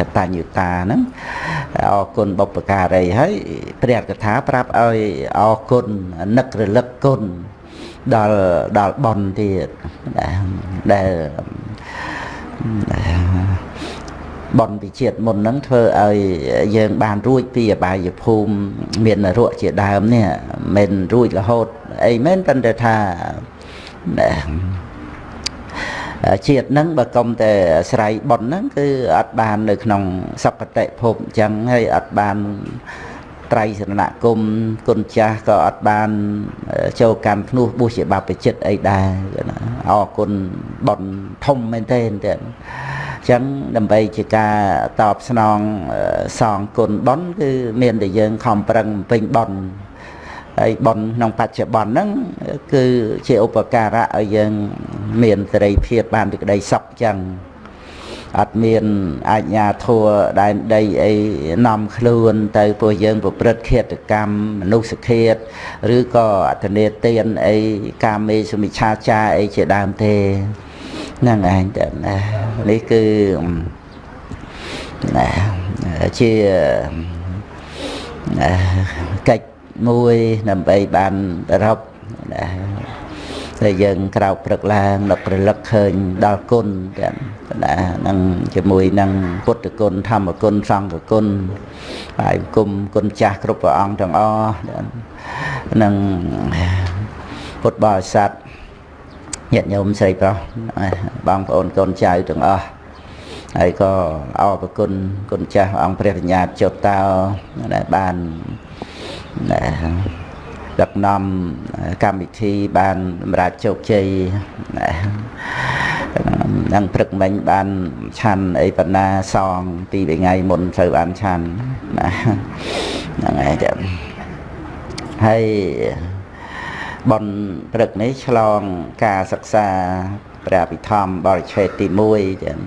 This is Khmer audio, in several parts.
កតញ្ញុតាហ្នឹងអរគុណបុព្វការីហើយព្រះកថាប្រាប់ឲ្យអរគុណនឹករលឹកគុណដល់ដល់ប៉ុនទៀតដែលបនវិជាតិមុនហ្នឹងធ្វើឲ្យយើងបានរួចពីអបាយភូមិមាននរកជាដើមនេះមិនរួចរហូតអីមែនប៉ុន្តែថា ជាតិហ្នឹងបើកុំតែស្រ័យប៉ុនហ្នឹងគឺអត់បាននៅក្នុងសកតិភពអញ្ចឹងហើយអត់បានត្រៃសរណគមគុណចាស់ក៏អត់បានចូលកម្មភ្នោះបុស្សជាបព្វជិតអីដែរអរគុណប៉ុនធំមែនទេទៀតចឹងដើម្បីជាការតបស្នងសងគុណប៉ុនគឺមានតែយើងខំប្រឹងពេញប៉ុន ហើយប៉ុនក្នុងបច្ចុប្បន្នហ្នឹងគឺជាឧបការៈឲ្យយើងមានសេរីភាពបានពីក្តីសុខចឹងអត់មានអាជ្ញាធរដែនដីអីនាំខ្លួន ទៅពួកយើងប្រព្រឹត្តឃាតកម្មមនុស្សឃាតឬក៏អធនេទានអីកាមេសមិឆាចាអីជាដើមទេហ្នឹងឯងតែនេះគឺជាកិច្ច មួយដើម្បីបានរកដែលយើងក្រោកព្រឹកឡើងនឹករលឹកឃើញដល់គុណទាំងណានឹងជាមួយនឹងពុទ្ធគុណធម្មគុណសង្ឃគុណហើយគុំគុណចាស់គ្រប់ព្រះអង្គទាំងអស់នឹងពុទ្ធបរិស័ទញាតិញោមស្រីប្រុសបងប្អូនកូនចៅទាំងអស់ហើយក៏អរគុណគុណចាស់អង្គព្រះបញ្ញាចុតតោដែលបាន ដឹកនាំកម្មវិធីបានសម្រាប់ជោគជ័យនឹងព្រឹកមិញបានឆាន់អីបណ្ណាសងពីថ្ងៃមុនត្រូវបានឆាន់ណាហ្នឹងហើយចាំហើយបនព្រឹកនេះឆ្លងការសិក្សាព្រះអភិធម្មបរិឆេទទី1ចឹង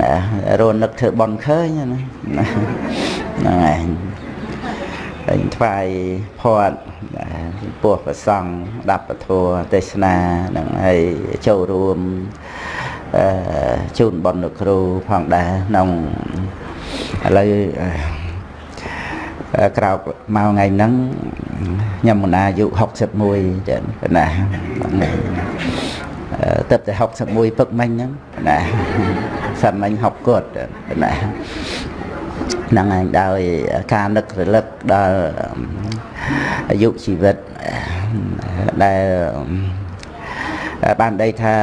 ណារនឹកធ្វើបនឃើញណាហ្នឹងហើយ ហើយថ្វាយផាត់ចំពោះប្រសង់ដាប់ពធទេសនានឹងហើយចូលរួមអឺជូនបុណ្យលោកគ្រូផងដែរក្នុងឥឡូវក្រោកមកថ្ងៃហ្នឹងខ្ញុំមណាអាយុ61ចឹងណាទៅតែ61ពឹកមិញហ្នឹងណាសាមិញ60គាត់ណា ហ្នឹងឯងដោយការនឹករលឹកដល់អាយុជីវិតដែលបានដីថា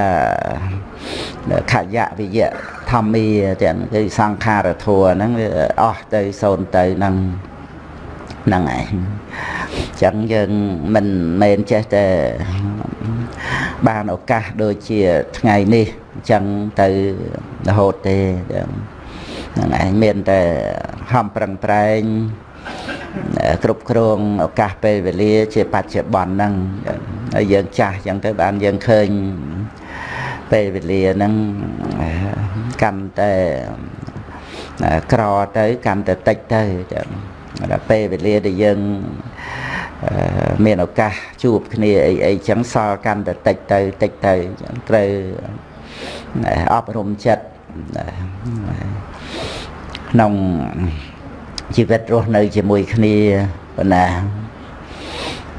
ខយៈវិយៈធម្មាទាំងគឺសង្ខារធัวហ្នឹងវាអស់ទៅសូន្យទៅហ្នឹងហ្នឹងឯងចឹងយើងមិនមែនចេះតែបានឱកាសដូចជាថ្ងៃនេះចឹងទៅរហូតទេចឹងហ្នឹងឯងមានតែហំប្រឹងប្រែងគ្រប់គ្រងឱកាសពេលវេលា ជាបច្ចុប្បន្នហ្នឹងហើយយើងចាស់អញ្ចឹងទៅបានយើងឃើញពេលវេលាហ្នឹងកាន់តែក្រទៅកាន់តែតិចទៅចឹងដល់ពេលវេលាដែលយើងមានឱកាសជួបគ្នាអីអីចឹងសល់កាន់តែតិចទៅតិចទៅចឹងត្រូវអប់រំចិត្ត ក្នុងជីវិតរស់នៅជាមួយគ្នាប៉ុណ្ណា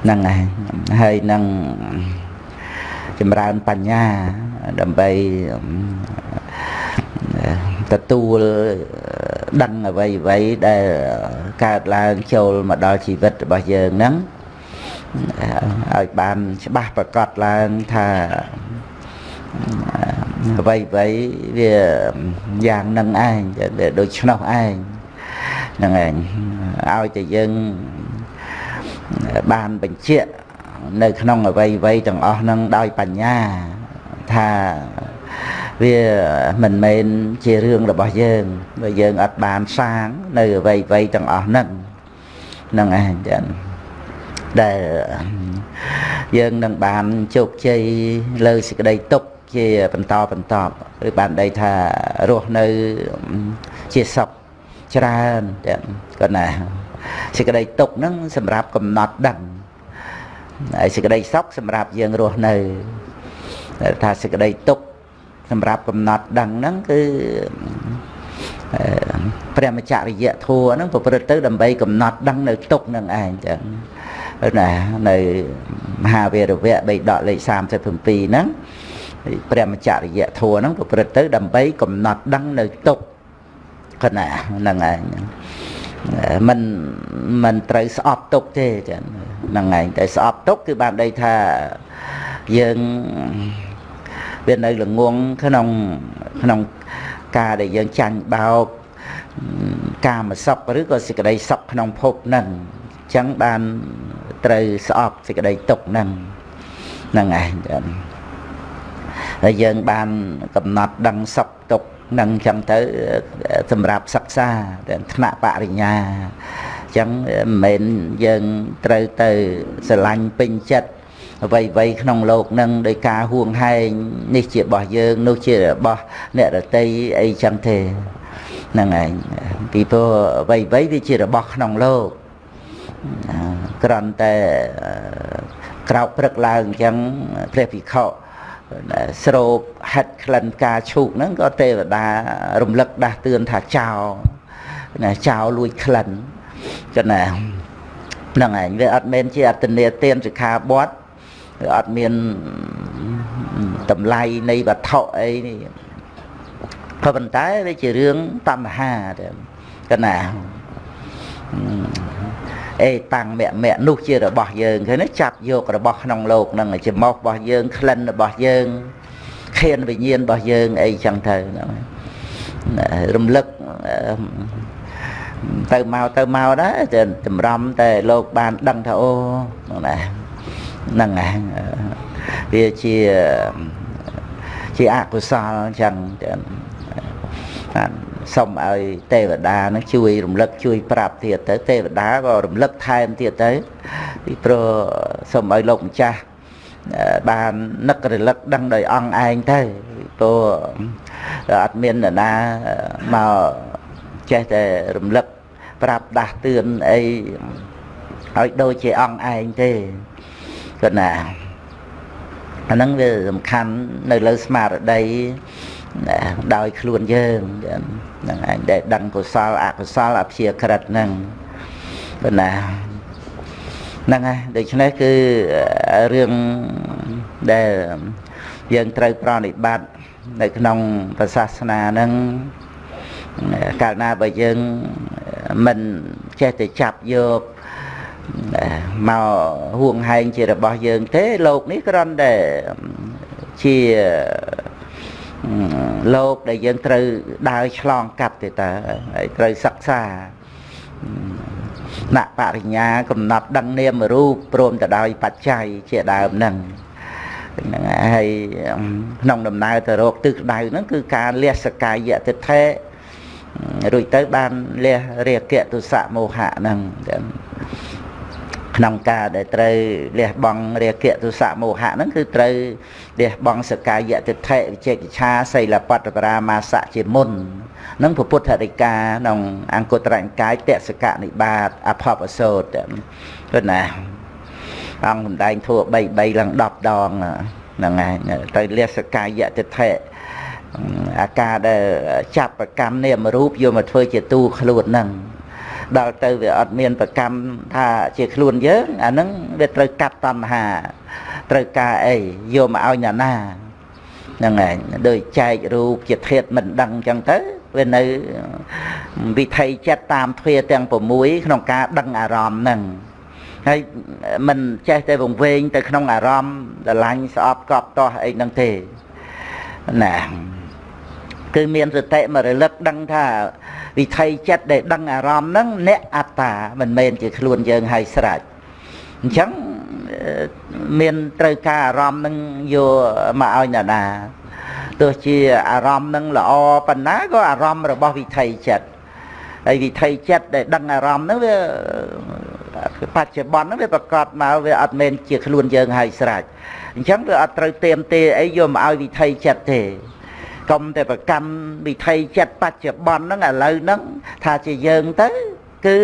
ហ្នឹងហើយហើយនឹងចម្រើនបញ្ញាដើម្បីទទួលដឹងអ្វីអ្វីដែលកើតឡើងចូលមកដល់ជីវិតរបស់យើងហ្នឹងឲ្យបានច្បាស់ប្រកបឡើងថា អ្វីអ្វីវាយ៉ាងនឹងឯងដូច្នោះឯងហ្នឹងឯងឲ្យតែយើងបានបញ្ជាក់នៅក្នុងអវ័យវ័យទាំងអស់ហ្នឹងដោយបញ្ញាថាវាមិនមែនជារឿងរបស់យើងបើយើងអត់បានសាងនៅអវ័យវ័យទាំងអស់ហ្នឹងហ្នឹងឯងចឹងដែលយើងនឹងបានជោគជ័យលើសេចក្តីទុក្ខ ជាបន្តបន្តឬបានដីថារស់នៅជាសុខច្រើនទាំងគាត់ណាសេចក្តីទុកហ្នឹងសម្រាប់កំណត់ដឹងហើយសេចក្តីសុខសម្រាប់យើងរស់នៅថាសេចក្តីទុកសម្រាប់កំណត់ដឹងហ្នឹងគឺព្រះមច្ចរិយធัวហ្នឹងប្រព្រឹត្តទៅដើម្បីកំណត់ដឹងនៅទុកនឹងឯងចឹងណានៅមហាវីរវៈបេដកលេខ37ហ្នឹង ព្រះមច្ចរិយធัวហ្នឹងប្រព្រឹត្តទៅដើម្បីកំណត់ដឹងនៅទុកគណាហ្នឹងឯងมันมันត្រូវស្អប់ទុកទេចឹងហ្នឹងឯងតែស្អប់ទុកគឺបានដីថាយើងវានៅល្ងងក្នុងក្នុងការដែលយើងចាញ់បោកកាមសុខឬក៏សេចក្តីសុខក្នុងភពហ្នឹងអញ្ចឹងបានត្រូវស្អប់សេចក្តីទុកហ្នឹងហ្នឹងឯងចឹង ហើយយើងបានកំណត់ដឹងសុខទុក្ខនឹងអញ្ចឹងទៅសម្រាប់សិក្សាថ្នាក់បរិញ្ញាអញ្ចឹងមិនមែនយើងត្រូវទៅស្រឡាញ់ពេញចិត្តអ្វីអ្វីក្នុងโลกនឹងដោយការហួងហែងនេះជារបស់យើងនោះជារបស់អ្នករតីអីចឹងទេហ្នឹងឯងពីព្រោះអ្វីអ្វីវាជារបស់ក្នុងโลกក្រំតែក្រោកព្រឹកឡើងអញ្ចឹងព្រះភិក្ខុ ស្រូបហិតក្លិនការឈូកហ្នឹងក៏ទេវតារំលឹកដាស់តឿនថាចោលណាចោលលួចក្លិនចឹងណាហ្នឹងឯងវាអត់មែនជាអត្តនេទានសិក្ខាបទវាអត់មានតម្លៃនៃវត្ថុអីនេះក៏ប៉ុន្តែវាជារឿងតណ្ហាទេកណា អេតាំងមៈមៈនោះជារបស់យើងឃើញទេចាប់យករបស់ក្នុងលោកហ្នឹងចំោះរបស់យើងក្លិនរបស់យើងខៀនវិញ្ញាណរបស់យើងអីចឹងទៅហ្នឹងរំលឹកទៅមកទៅមកដែរចម្រំតែលោកបានដឹងថាអូហ្នឹងណាវាជាជាអកុសលចឹងចឹង សុំឲ្យទេវតានឹងជួយរំលឹកជួយប្រាប់ទៀតទៅទេវតាក៏រំលឹកថែមទៀតទៅពីព្រោះសុំឲ្យលោកម្ចាស់បាននឹករលឹកដឹងដោយអង្គឯងទៅព្រោះអត់មាននរណាមកចេះតែរំលឹកប្រាប់ដាស់តឿនអីឲ្យដូចជាអង្គឯងទេគាត់ណាអាហ្នឹងវាសំខាន់នៅលើស្មារតី ដោយខ្លួនយើងហ្នឹងឯងដែលដឹងកុសលអកុសលអព្យាក្រឹតហ្នឹងប៉ុណ្ណាហ្នឹងហើយដូច្នេះគឺរឿងដែលយើងត្រូវប្រណិប័តនៅក្នុងព្រះសាសនាហ្នឹងកាលណាបើយើងមិនចេះតែចាប់យកមកហួងហែងជារបស់យើងទេលោកនេះគ្រាន់តែជា លោកដែលយើងត្រូវដើរឆ្លងកាត់ទេតើហើយត្រូវសិក្សាណបរិញ្ញាកំណត់ដឹងនាមរូបព្រមទៅដោយបច្ច័យជាដើមហ្នឹងហ្នឹងហើយក្នុងដំណើរទៅរកទិសដៅហ្នឹងគឺការលះសកាយតិថេរួចទៅបានលះរាគៈទុសៈមោហៈហ្នឹងក្នុងការដែលត្រូវលះបង់រាគៈទុសៈមោហៈហ្នឹងគឺត្រូវ លះបង់សកាយតិថិវិជេកឆាសីលបត្តបរាមាសៈជាមុននឹងពុទ្ធរិកាក្នុងអង្គត្រញ្ញកាយតសកនិបាតអភពសោតគឺណាអង្គសំដែងធัว3 3ឡើង10ដងហ្នឹងហើយទៅលះសកាយតិថិអាការដែលចាប់ប្រកម្មនាមរូបយកមកធ្វើជាទូខ្លួនហ្នឹងដល់ទៅវាអត់មានប្រកម្មថាជាខ្លួនយើងអាហ្នឹងវាត្រូវកាត់តណ្ហា ត្រូវការអីយកមកឲ្យអ្នកណាហ្នឹងឯងដូចចែករូបជាធាតមិនដឹងអញ្ចឹងទៅវានៅវិថីចិត្តតាមទ្វាទាំង6ក្នុងការដឹងអារម្មណ៍ហ្នឹងហើយមិនចេះតែវង្វេងទៅក្នុងអារម្មណ៍ស្រឡាញ់ស្អប់កប់តោះអីហ្នឹងទេណាគឺមានសតិមករលឹកដឹងថាវិថីចិត្តដែលដឹងអារម្មណ៍ហ្នឹងអ្នកអត្តាមិនមែនជាខ្លួនយើងហើយស្រេចអញ្ចឹង មានត្រូវការអារម្មណ៍នឹងយកមកឲ្យអ្នកណាទោះជាអារម្មណ៍នឹងល្អប៉ុណ្ណាក៏អារម្មណ៍របស់វិថីចិត្តហើយវិថីចិត្តដែលដឹងអារម្មណ៍ហ្នឹងវាបច្ចុប្បន្នហ្នឹងវាប្រកាសមកវាអត់មែនជាខ្លួនយើងហើយស្រេចអញ្ចឹងវាអត់ត្រូវទៀមទេអីយកមកឲ្យវិថីចិត្តទេកុំតែប្រកម្មវិថីចិត្តបច្ចុប្បន្នហ្នឹងឥឡូវហ្នឹងថាជាយើងទៅ គឺ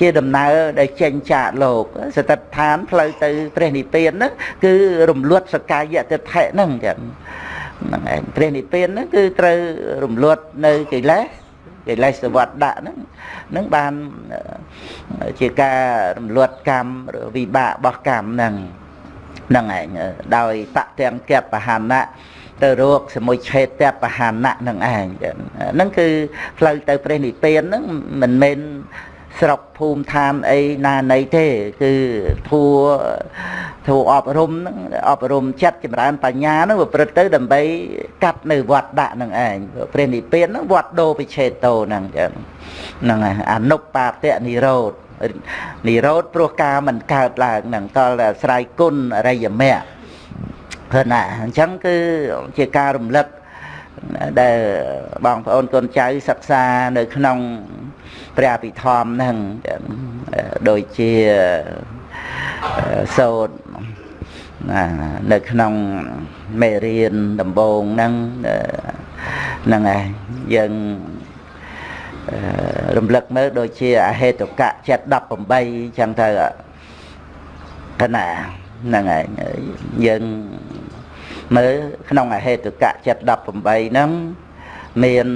ជាដំណើរដែលចេញចាកលោកសតិដ្ឋានផ្លូវទៅព្រះនិព្វានហ្នឹងគឺរំលត់សកាយតិថិហ្នឹងចឹងហ្នឹងឯងព្រះនិព្វានហ្នឹងគឺត្រូវរំលត់នៅកិលេសកិលេសវត្តដាក់ហ្នឹងហ្នឹងបានជាការរំលត់កម្មវិបាករបស់កម្មហ្នឹងហ្នឹងឯងដោយតទាំងកបហណៈ ទៅរកសមុឆេតបហណៈនឹងឯងហ្នឹងគឺផ្លូវទៅព្រះនិព្វានហ្នឹងមិនមែនស្រុកភូមិឋានអីណាណីទេគឺធัวធัวអប់រំហ្នឹងអប់រំចិត្តចម្រើនបញ្ញាហ្នឹងប្រព្រឹត្តទៅដើម្បីកាត់នៅវត្តដាក់ហ្នឹងឯងព្រះនិព្វានហ្នឹងវត្តដោពិឆេតោហ្នឹងចឹងហ្នឹងហើយអនុបាតៈនិរោធនិរោធព្រោះការមិនកើតឡើងហ្នឹងតលស្រ័យគុណអរិយមគ្គ ឃើញណាអញ្ចឹងគឺជាការរំលឹកដែលបងប្អូនកូនចៅសិក្សានៅក្នុងព្រះអភិធម្មហ្នឹងដូចជាសូត្រនៅក្នុងមេរៀនដំបូងហ្នឹងហ្នឹងឯងយើងរំលឹកមើលដូចជាអហេតុកៈចិត្ត18ចឹងទៅកណាហ្នឹងឯងយើង មើលក្នុងអហេតុកៈចិត្ត18ហ្នឹងមាន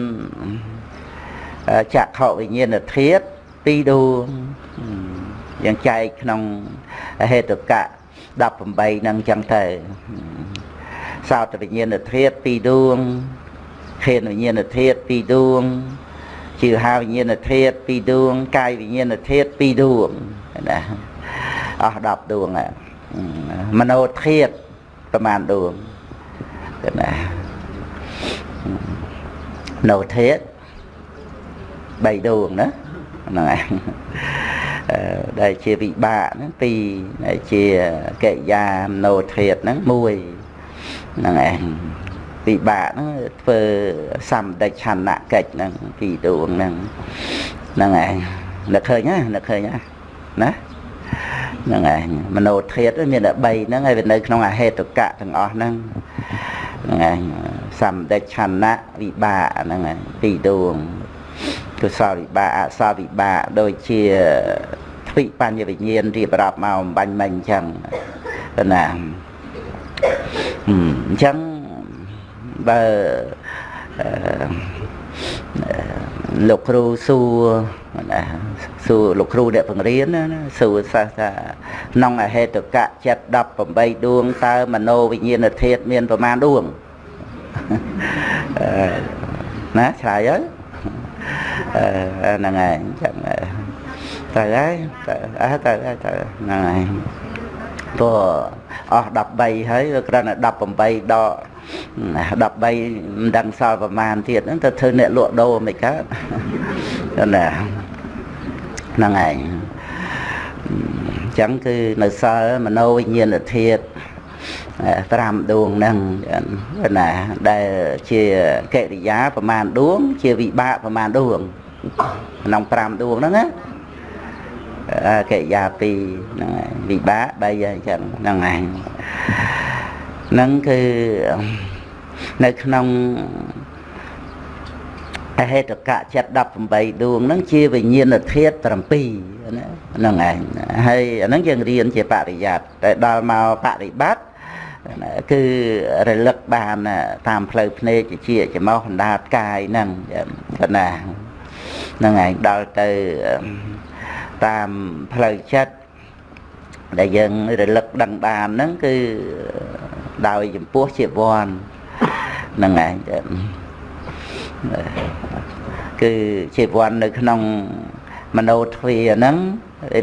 ចក្ខុវិញ្ញាណធាតុពីរដួងយ៉ាងចែកក្នុងហេតុកៈ18ហ្នឹងចឹងទៅសោតវិញ្ញាណធាតុពីរដួងខេនវិញ្ញាណធាតុពីរដួងជាហាវិញ្ញាណធាតុពីរដួងកាយវិញ្ញាណធាតុពីរដួងណាអស់10ដួងមโนធាតុប្រមាណដួង ណាណូធាតុ3ដួងណាហ្នឹងឯងដែលជាវិបាកហ្នឹងពីរដែលជាកិរិយាមโนធាតហ្នឹងមួយហ្នឹងឯងវិបាកហ្នឹងធ្វើសម្ដេចឆន្ទកិច្ចហ្នឹងពីរដួងហ្នឹងហ្នឹងឯងនឹកឃើញណានឹកឃើញណាណាហ្នឹងឯងមโนធាតមានតែ3ហ្នឹងហើយវានៅក្នុងអហេតុកៈទាំងអស់ហ្នឹង ហ្នឹងឯងសម្ដេចឆន្ទវិបាកហ្នឹងឯងពីរដួងកុសលវិបាកអសលវិបាកដូចជាទ្វិបញ្ញវិញ្ញាណរៀបរាប់មកអំបញ្ញមិញអញ្ចឹងណាអញ្ចឹងបើ លោកគ្រូសួរណាសួរលោកគ្រូអ្នកបង្រៀនណាសួរសិស្សថាក្នុងអហេតុកៈចិត្ត18ដួងតើមโนវិញ្ញាណធាតុមានប្រមាណដួងណាឆ្លើយហើយហ្នឹងហើយចឹងទៅហើយទៅអើទៅហើយទៅហ្នឹងហើយព្រោះអស់13ហើយវាគ្រាន់តែ18ដក 13មិនដឹងសល់ប្រមាណទៀតហ្នឹងទៅធ្វើអ្នកលក់ដូរមិនកើតណាហ្នឹងឯងអញ្ចឹងគឺនៅសល់មโนវិញ្ញាណធាតុ5ដួងហ្នឹងណាដែលជាកិរិយាប្រមាណដួង ជាវិបាកប្រមាណដួងក្នុង5ដួងហ្នឹងណាកិរិយា2ហ្នឹងហើយវិបាក3ហើយអញ្ចឹងហ្នឹងឯង ហ្នឹងគឺនៅក្នុងអហេតុកៈចិត្ត18ដួងហ្នឹងជាវិញ្ញាណធាតុ7ណាហ្នឹងឯងហើយអាហ្នឹងយើងរៀនជាបរិយ័តតែដល់មកបរិបត្តិគឺរលឹកបានតាមផ្លូវភ្នែកជាច្មោះបណ្ដាតកាយហ្នឹងកណាហ្នឹងឯងដល់ទៅតាមផ្លូវចិត្ត ដែលយើងរលឹកដឹងបានហ្នឹងគឺដោយចំពោះជាវ័នហ្នឹងឯងគឺជាវ័ននៅក្នុងមโนទ្វាហ្នឹង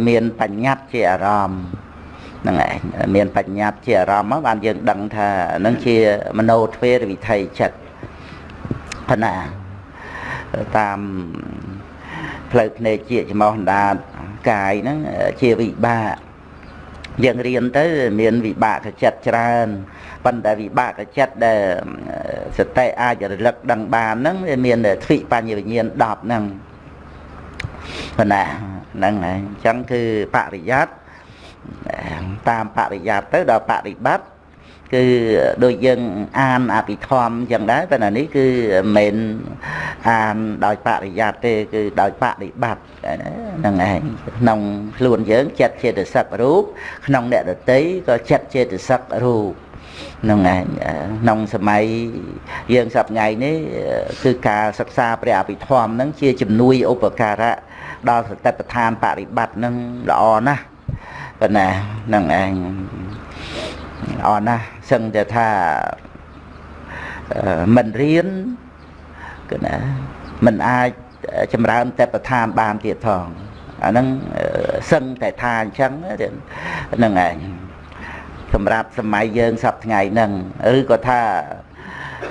មានបញ្ញត្តិជាអារម្មណ៍ហ្នឹងឯងមានបញ្ញត្តិជាអារម្មណ៍មកបានយើងដឹងថាហ្នឹងជាមโนទ្វេរវិថីចិត្តប៉ុណ្ណាតាមផ្លូវភ្នែកជាច្មោះអណ្ដាតកាយហ្នឹងជាវិបាក យើងរៀនទៅមានវិបាកចិត្តច្រើនប៉ុន្តែវិបាកចិត្តដែលសតិអាចរលឹកដឹងបានហ្នឹងវាមានទ្វិបញ្ញវិញ្ញាណ10ហ្នឹងប៉ុណ្ណាហ្នឹងហើយអញ្ចឹងគឺបរិយ័តតាមបរិយ័តទៅដល់បរិបត្តិ គឺដូចយើងអានអភិធម្មអញ្ចឹងដែរប៉ុន្តែនេះគឺមិនមែនអានដោយបរិយ័តទេគឺដោយបរិបត្តិហ្នឹងឯងក្នុងខ្លួនយើងចិត្តចេតសិករូបក្នុងអ្នកដតីក៏ចិត្តចេតសិករូបហ្នឹងឯងក្នុងសម័យយើងសប្តាហ៍នេះគឺការសិក្សាព្រះអភិធម្មហ្នឹងជាជំនួយឧបការៈដល់សតិប្បដ្ឋានបរិបត្តិហ្នឹងល្អណាស់ប៉ុណ្ណាហ្នឹងឯង ល្អណាស់សឹងតែថាមិនរៀនគឺណាមិនអាចចម្រើនទេពឋានបានទៀតផងអាហ្នឹងសឹងតែថាអញ្ចឹងហ្នឹងឯងសម្រាប់សម័យយើងសប្ថ្ងៃហ្នឹងឬក៏ថា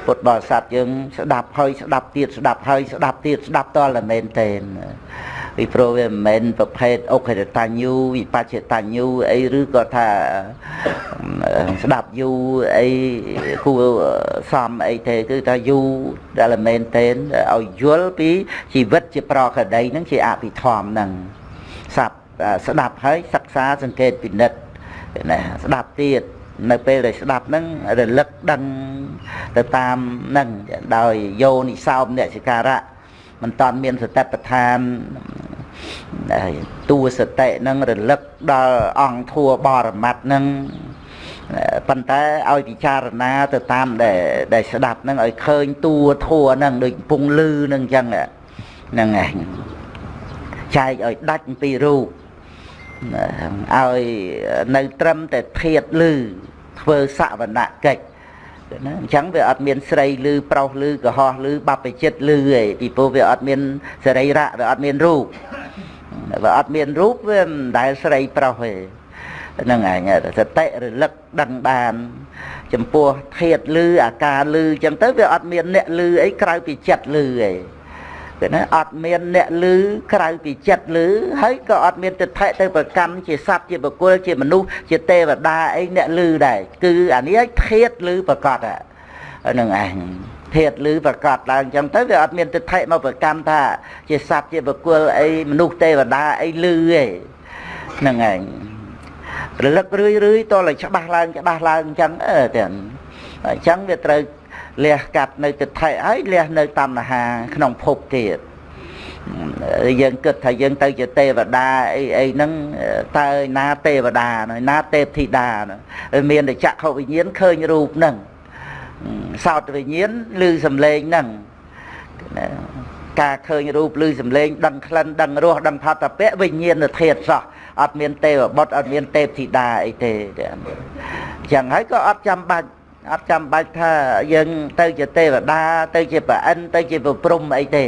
ពុទ្ធបរិស័ទយើងស្ដាប់ហើយស្ដាប់ទៀតស្ដាប់ហើយស្ដាប់ទៀតស្ដាប់តលតែមែនទេ ពីព្រោះវាមិនមែនប្រភេទអុកេតតញ្ញូវិបច្ចតញ្ញូអីឬក៏ថាស្ដាប់យូរអីគួរសំអីទេគឺថាយូរដែលមែនទេឲ្យយល់ពីជីវិតជាប្រកដីហ្នឹងជាអភិធម្មហ្នឹងសັບស្ដាប់ហើយសិក្សាសង្កេតពិនិត្យណាស្ដាប់ទៀតនៅពេលដែលស្ដាប់ហ្នឹងរលឹកដឹងទៅតាមហ្នឹងដោយយោនិសោមអ្នកសិការៈ មិនតាន់មានសតិប្បដ្ឋានតួសតិហ្នឹងរលឹកដល់អង្គធัวបរមត្តហ្នឹងប៉ុន្តែឲ្យពិចារណាទៅតាមដែលដែលស្ដាប់ហ្នឹងឲ្យឃើញតួធัวហ្នឹងដូចកំពុងលឺហ្នឹងអញ្ចឹងហ្នឹងឯងចែកឲ្យដាច់ពីរូបឲ្យនៅត្រឹមតែធាតលឺធ្វើសវនកិច្ច ណាអញ្ចឹងវាអត់មានស្រីលឺប្រុសលឺកុហកលឺបព្វជិតលឺឯងពីព្រោះវាអត់មានសរីរៈវាអត់មានរូបវាអត់មានរូបវាមិនដែលស្រីប្រុសទេហ្នឹងឯងសតិរលឹកដឹងបាន ចំពោះធាតលឺអាការលឺអញ្ចឹងទៅវាអត់មានអ្នកលឺអីក្រៅពីចិត្តលឺឯង គឺណាអត់មានអ្នកលឺក្រៅពីចិត្តលឺហើយក៏អត់មានទិដ្ឋិទៅប្រកម្មជាសត្វជាបុគ្គលជាមនុស្សជាទេវតាអីអ្នកលឺដែរគឺអានេះធាតលឺប្រកបហ្នឹងឯងធាតលឺប្រកបឡើងអញ្ចឹងទៅវាអត់មានទិដ្ឋិមកប្រកម្មថា ជាសត្វជាបុគ្គលអីមនុស្សទេវតាអីលឺទេហ្នឹងឯងរលឹករឿយរឿយតតែច្បាស់ឡើងច្បាស់ឡើងអញ្ចឹងអឺទាំងអញ្ចឹងវាត្រូវ លះកាត់នៅទិដ្ឋិហើយលះនៅតណ្ហាក្នុងភពទៀតយើងគិតថាយើងទៅជាទេវតាអីអីហ្នឹងតើណាទេវតាណាទេពធីតាមានតែចក្ខុវិញ្ញាណឃើញរូបហ្នឹងសោតវិញ្ញាណឮសំឡេងហ្នឹងការឃើញរូបឮសំឡេងដឹងក្លិនដឹងរសដឹងផតពៈវិញ្ញាណធាតុសោះអត់មានទេវបុត្រអត់មានទេពធីតាអីទេអញ្ចឹងហើយក៏អត់ចាំបាច់ អត់ចាំបាច់ថាយើងទៅជាទេវតាទៅជាប្រអិនទៅជាប្រព្រំអីទេ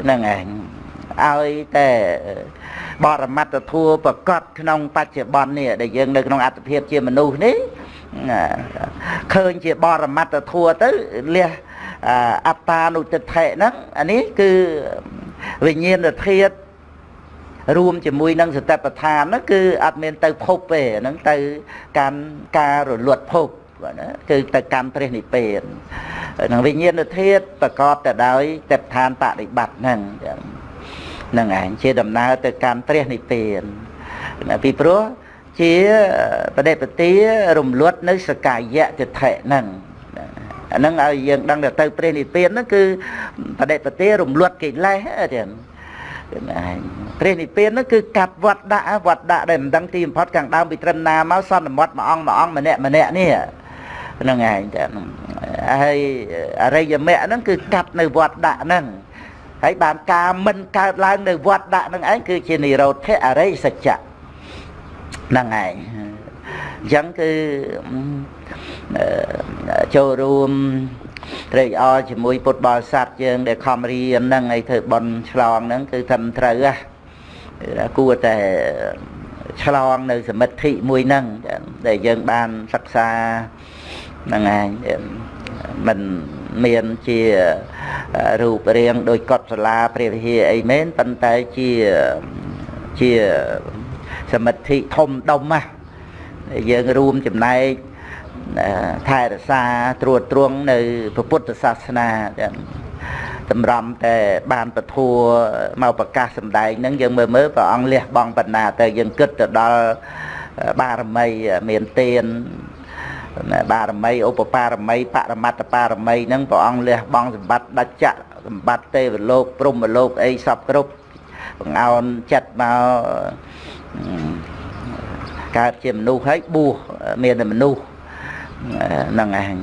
ហ្នឹងឯងឲ្យតែបរមត្តធัวប្រកបក្នុងបច្ចុប្បន្ននេះដែលយើងនៅក្នុងអត្តភាពជាមនុស្សនេះឃើញជាបរមត្តធัวទៅលះអត្តានុទិដ្ឋិហ្នឹងអានេះគឺវិញ្ញាណធាតុរួមជាមួយនឹងសតិប្បដ្ឋានហ្នឹងគឺអត់មានទៅភពទេហ្នឹងទៅកាន់ការរលត់ភព បាទណាគឺទៅកម្មព្រះនិព្វាននឹងវិញ្ញាណធាតុប្រកបទៅដោយទេពឋានបដិបត្តិហ្នឹងនឹងឯងជាដំណើរទៅកម្មព្រះនិព្វានពីព្រោះជាបដិបទារំលត់នៅសកាយៈទិដ្ឋិហ្នឹងអាហ្នឹងឲ្យយើងដឹងទៅព្រះនិព្វានហ្នឹងគឺបដិបទារំលត់កិលេសទៀតព្រះនិព្វានហ្នឹងគឺកាត់វត្តដាក់វត្តដាក់ដែលមិនដឹងទីបំផុតខាងដើមពីត្រឹមណាមកសន្មត់មួយអង្គមួយអង្គម្នាក់ម្នាក់នេះ ហ្នឹងឯងតែហើយអរិយមគ្គហ្នឹងគឺកាត់នៅវត្តដាក់ហ្នឹងហើយបានការមិនកើតឡើងនៅវត្តដាក់ហ្នឹងឯងគឺជានិរោធអរិយសច្ចៈហ្នឹងឯងអញ្ចឹងគឺចូលរួមត្រេកអរជាមួយពុទ្ធបរិស័ទយើង ដែលខំរៀនហ្នឹងឲ្យធ្វើបន់ឆ្លងហ្នឹងគឺត្រឹមត្រូវហ่ะគួរតែឆ្លងនៅសមិទ្ធិមួយហ្នឹងដែលយើងបានសិក្សា ហ្នឹងឯងមិនមានជារូបរាងដោយកុដសាលាព្រះវិហារអីមែនប៉ុន្តែជាជាសមិទ្ធិធំដុំណាយើងរួមចំណែកថែរក្សាត្រួតត្រងនៅពុទ្ធសាសនាទាំងតម្រាំតែបានពធัวមកប្រកាសសម្ដែងហ្នឹងយើងមើលមើលព្រះអង្គលះបង់បណ្ណាទៅយើងគិតទៅដល់បារមីមានទាន បារមីឧបបារមីបរមត្តបារមីហ្នឹងព្រះអង្គលះបង់សម្បត្តិដាច់ចៈសម្បត្តិទេវលោកព្រហ្មលោកអីសពគ្រប់បង្អោនចិត្តមកកើតជាមនុស្សហើយបួសមានតែមនុស្សហ្នឹងឯង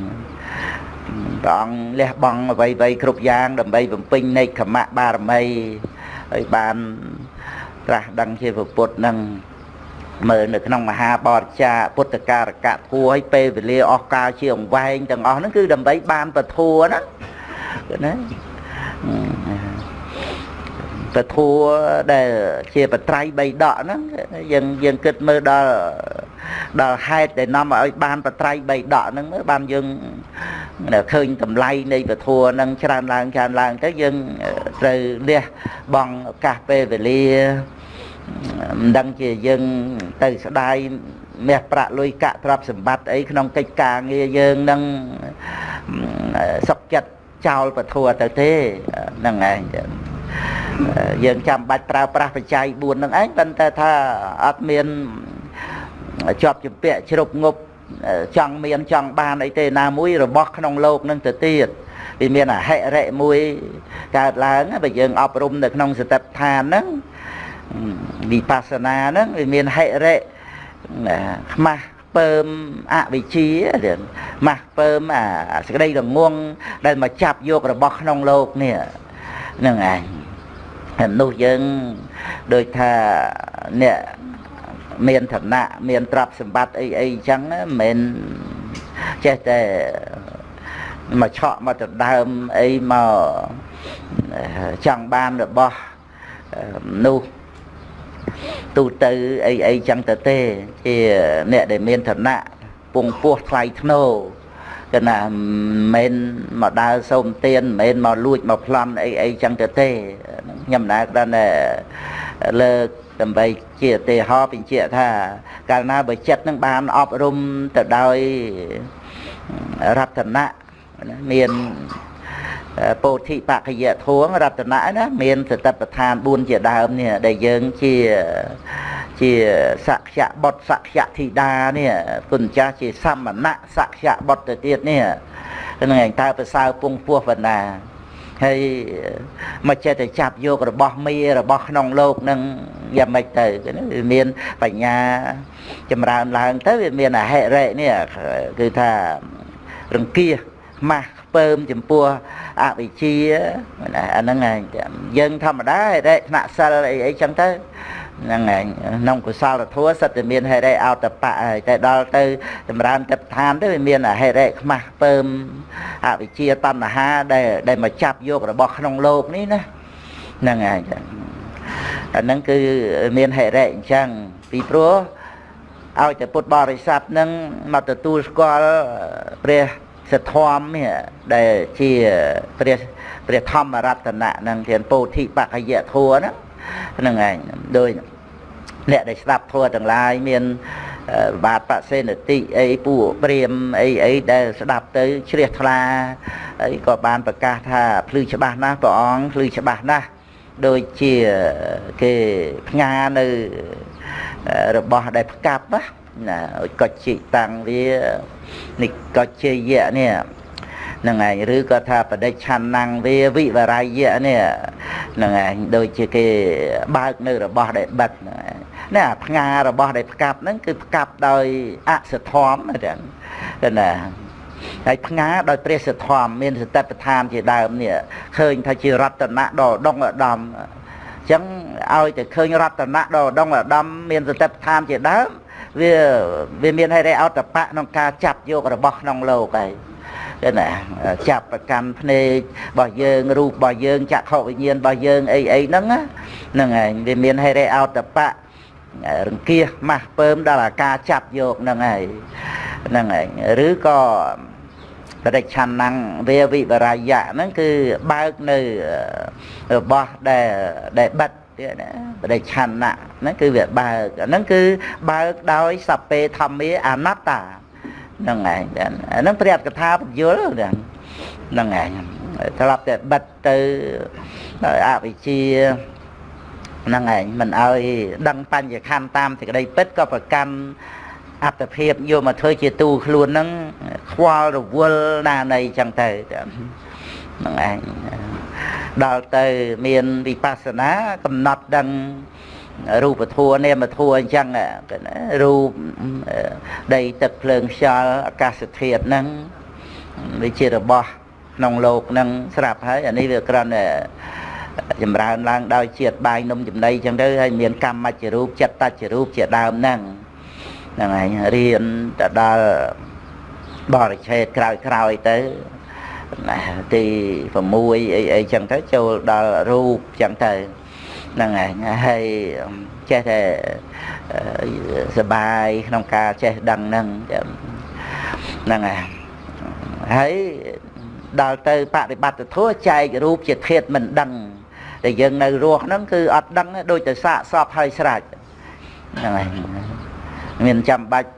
ព្រះអង្គលះបង់អ្វីៗគ្រប់យ៉ាង ដើម្បីបំពេញនៃខមៈបារមីហើយបានត្រាស់ដឹងជាពុទ្ធនឹង មើលនៅក្នុងមហាបរិចាពុទ្ធការកៈគួរឲ្យពេលវេលាអស់កាលជាអង្វែងទាំងអស់ហ្នឹងគឺដើម្បីបានពធัวណាណាពធัวដែលជាបត្រៃបីដកហ្នឹងយើងយើងគិតមើលដល់ដល់ហេតុដែលនាំឲ្យបានបត្រៃបីដកហ្នឹងមើលបានយើងឃើញតម្លៃនៃពធัวហ្នឹងច្រើនឡើងច្រើនឡើងទៅយើងត្រូវលះបង់ឱកាសពេលវេលា មិនដឹងជាយើងទៅស្ដាយមាសប្រាក់លុយកាក់ទ្រព្យសម្បត្តិអីក្នុងកិច្ចការងារយើងនឹងសុខចិត្តចោលពធទៅទេហ្នឹងឯងយើងចាំបាច់ប្រើប្រាស់បច្ច័យ4នឹងឯងប៉ុន្តែថាអត់មានជាប់ជំពាក់ជ្រុបងប់ចង់មានចង់បានអីទេណាមួយរបស់ក្នុងលោកនឹងទៅទៀតវាមានអហិរិមួយកើតឡើងបើយើងអប់រំនៅក្នុងសតិប្បដ្ឋានហ្នឹង វិបស្សនាហ្នឹងវាមានហិរិខ្មាស់ពើមអវិជ្ជាម៉ាស់ពើមអាសេចក្តីរងងដែលមកចាប់យករបស់ក្នុងលោកនេះហ្នឹងឯងហើយនោះយើងដូចថាអ្នកមានឋានៈមានទ្រព្យសម្បត្តិអីអីចឹងមិនមែនចេះតែមកឆក់មកដណ្ដើមអីមកចង់បានរបស់នោះ ទូទៅអីអីចឹងទៅទេជាអ្នកដែលមានឋានៈពងពោះថ្លៃធ្នូគណៈមិនមែនមកដើរសូមទានមិនមែនមកលួចមកប្លន់អីអីចឹងទៅទេខ្ញុំណាគ្រាន់តែលើកដើម្បីជាឧទាហរណ៍បញ្ជាក់ថា កាលណាបើចិត្តនឹងបានអប់រំទៅដោយរតនៈមាន ពោធិបកយធួងរតនៈណាមានសតិប្បដ្ឋាន4ជាដើមនេះដែលយើងជាជាសក្យបុត្រសក្យធីតានេះគុណចាស់ជាសមណៈសក្យបុត្រទៅទៀតនេះនឹងឯងតើប្រសើរពងពោះបណ្ណាហើយមកចេះតែចាប់យករបស់មីរបស់ក្នុងលោកនឹងយ៉ាងម៉េចទៅវាមានបញ្ញាចម្រើនឡើងទៅវាមានអហិរិនេះគឺថារង្គៀសម៉ាស់ ពើមចំពោះអវិជ្ជាអាហ្នឹងឯងយើងធម្មតាហេតុថ្នាក់សិលអីអីចឹងទៅហ្នឹងឯងក្នុងកុសលធម៌សិតតែមានហេរិអតបៈហើយតែដល់ទៅចម្រើនទឹកឋានទៅវាមានហេរិខ្មាស់ពើមអវិជ្ជាតណ្ហាដែលដែលមកចាប់យករបស់ក្នុងលោកនេះណាហ្នឹងឯងអាហ្នឹងគឺមានហេរិអញ្ចឹងពីព្រោះឲ្យតែពុទ្ធបរិស័ទនឹងមកទទួលស្គាល់ព្រះ សធម្មនេះដែលជាព្រះព្រះធម្មរតនៈនឹងជាពោធិបកយធัวហ្នឹងហ្នឹងឯងដោយអ្នកដែលស្ដាប់ធัวទាំងឡាយមានបាទបសេនតិអីពួកព្រាមអីអីដែលស្ដាប់ទៅជ្រះថ្លាអីក៏បានប្រកាសថាភ្លឺច្បាស់ណាស់ព្រះអង្គភ្លឺច្បាស់ណាស់ដូចជាគេផ្ងានៅរបស់ដែលផ្កាប់ណា កុជិតាំងវានិកុជិយៈនេះហ្នឹងឯងឬក៏ថាបដិឆានណាំងវាវិវរាយៈនេះហ្នឹងឯងដូចជាគេបើកនៅរបស់ដែលបិទហ្នឹងឯងនេះអាផ្ងារបស់ដែលផ្កាប់ហ្នឹងគឺផ្កាប់ដោយអសធម្មហ្នឹងណាហើយផ្ងាដោយព្រះសធម្មមានសតិប្បដ្ឋានជាដើមនេះឃើញថាជារតនៈដ៏ដងឧត្តមអញ្ចឹងឲ្យតែឃើញរតនៈដ៏ដងឧត្តមមានសតិប្បដ្ឋានជាដើម វាវាមានហេតុអតបៈក្នុងការចាប់យករបស់ក្នុងលោកហើយឃើញណាចាប់ប្រកាន់ភ្នែករបស់យើងរូបរបស់យើងចក្ខុវិញ្ញាណរបស់យើងអីអីហ្នឹងហ្នឹងហើយវាមានហេតុអតបៈរង្គៀសម៉ាស់ពើមដល់អាការចាប់យកហ្នឹងហើយហ្នឹងហើយឬក៏បរិច្ឆានណងវាវិបរាយៈហ្នឹងគឺបើកនៅរបស់ដែលដែលបិទ ទៀតណាបរិច្ឆានៈហ្នឹងគឺវាបើកហ្នឹងគឺបើកដោយសពេធម្មាអនត្តាហ្នឹងឯងអាហ្នឹងព្រះកថាបញ្យលហ្នឹងឯងស្លាប់តែបិទទៅដោយអវិជ្ជាហ្នឹងឯងមិនឲ្យដឹងបញ្ញខណ្ឌតាមសេចក្តីពិតក៏ប្រកាន់អត្តភាពយកមកធ្វើជាទូខ្លួនហ្នឹងខ្វល់រវល់ណានៃចឹងទៅហ្នឹងឯងដល់ទៅមានវិបស្សនាកំណត់ដឹងរូបធัวនាមធัวអញ្ចឹងគេណារូបដីទឹកភ្លើងខ្យល់អាកាសធាតុហ្នឹងវាជារបស់ក្នុងលោកហ្នឹងស្រាប់ហើយអានេះវាគ្រាន់តែចម្រើនឡើងដោយជាតិបាយនំចំណីអញ្ចឹងទៅហើយមានកម្មមច្ចរូបចិត្តតច្ចរូបជាដើមហ្នឹងហ្នឹងហើយរៀនទៅដល់បរិឆេទក្រោយក្រោយទៅណា ទី6អីអីចឹងទៅចូលដល់រូបចឹងទៅហ្នឹងហើយហើយចេះតែសបាយក្នុងការចេះដឹងហ្នឹងហ្នឹងហើយហើយដល់ទៅបប្រតិបត្តិធម៌ចែករូបជាធាតមិនដឹងតែយើងនៅរស់ហ្នឹងគឺអត់ដឹងដូចតែសាកសពហើយស្រេចហ្នឹងហើយមានចាំបាច់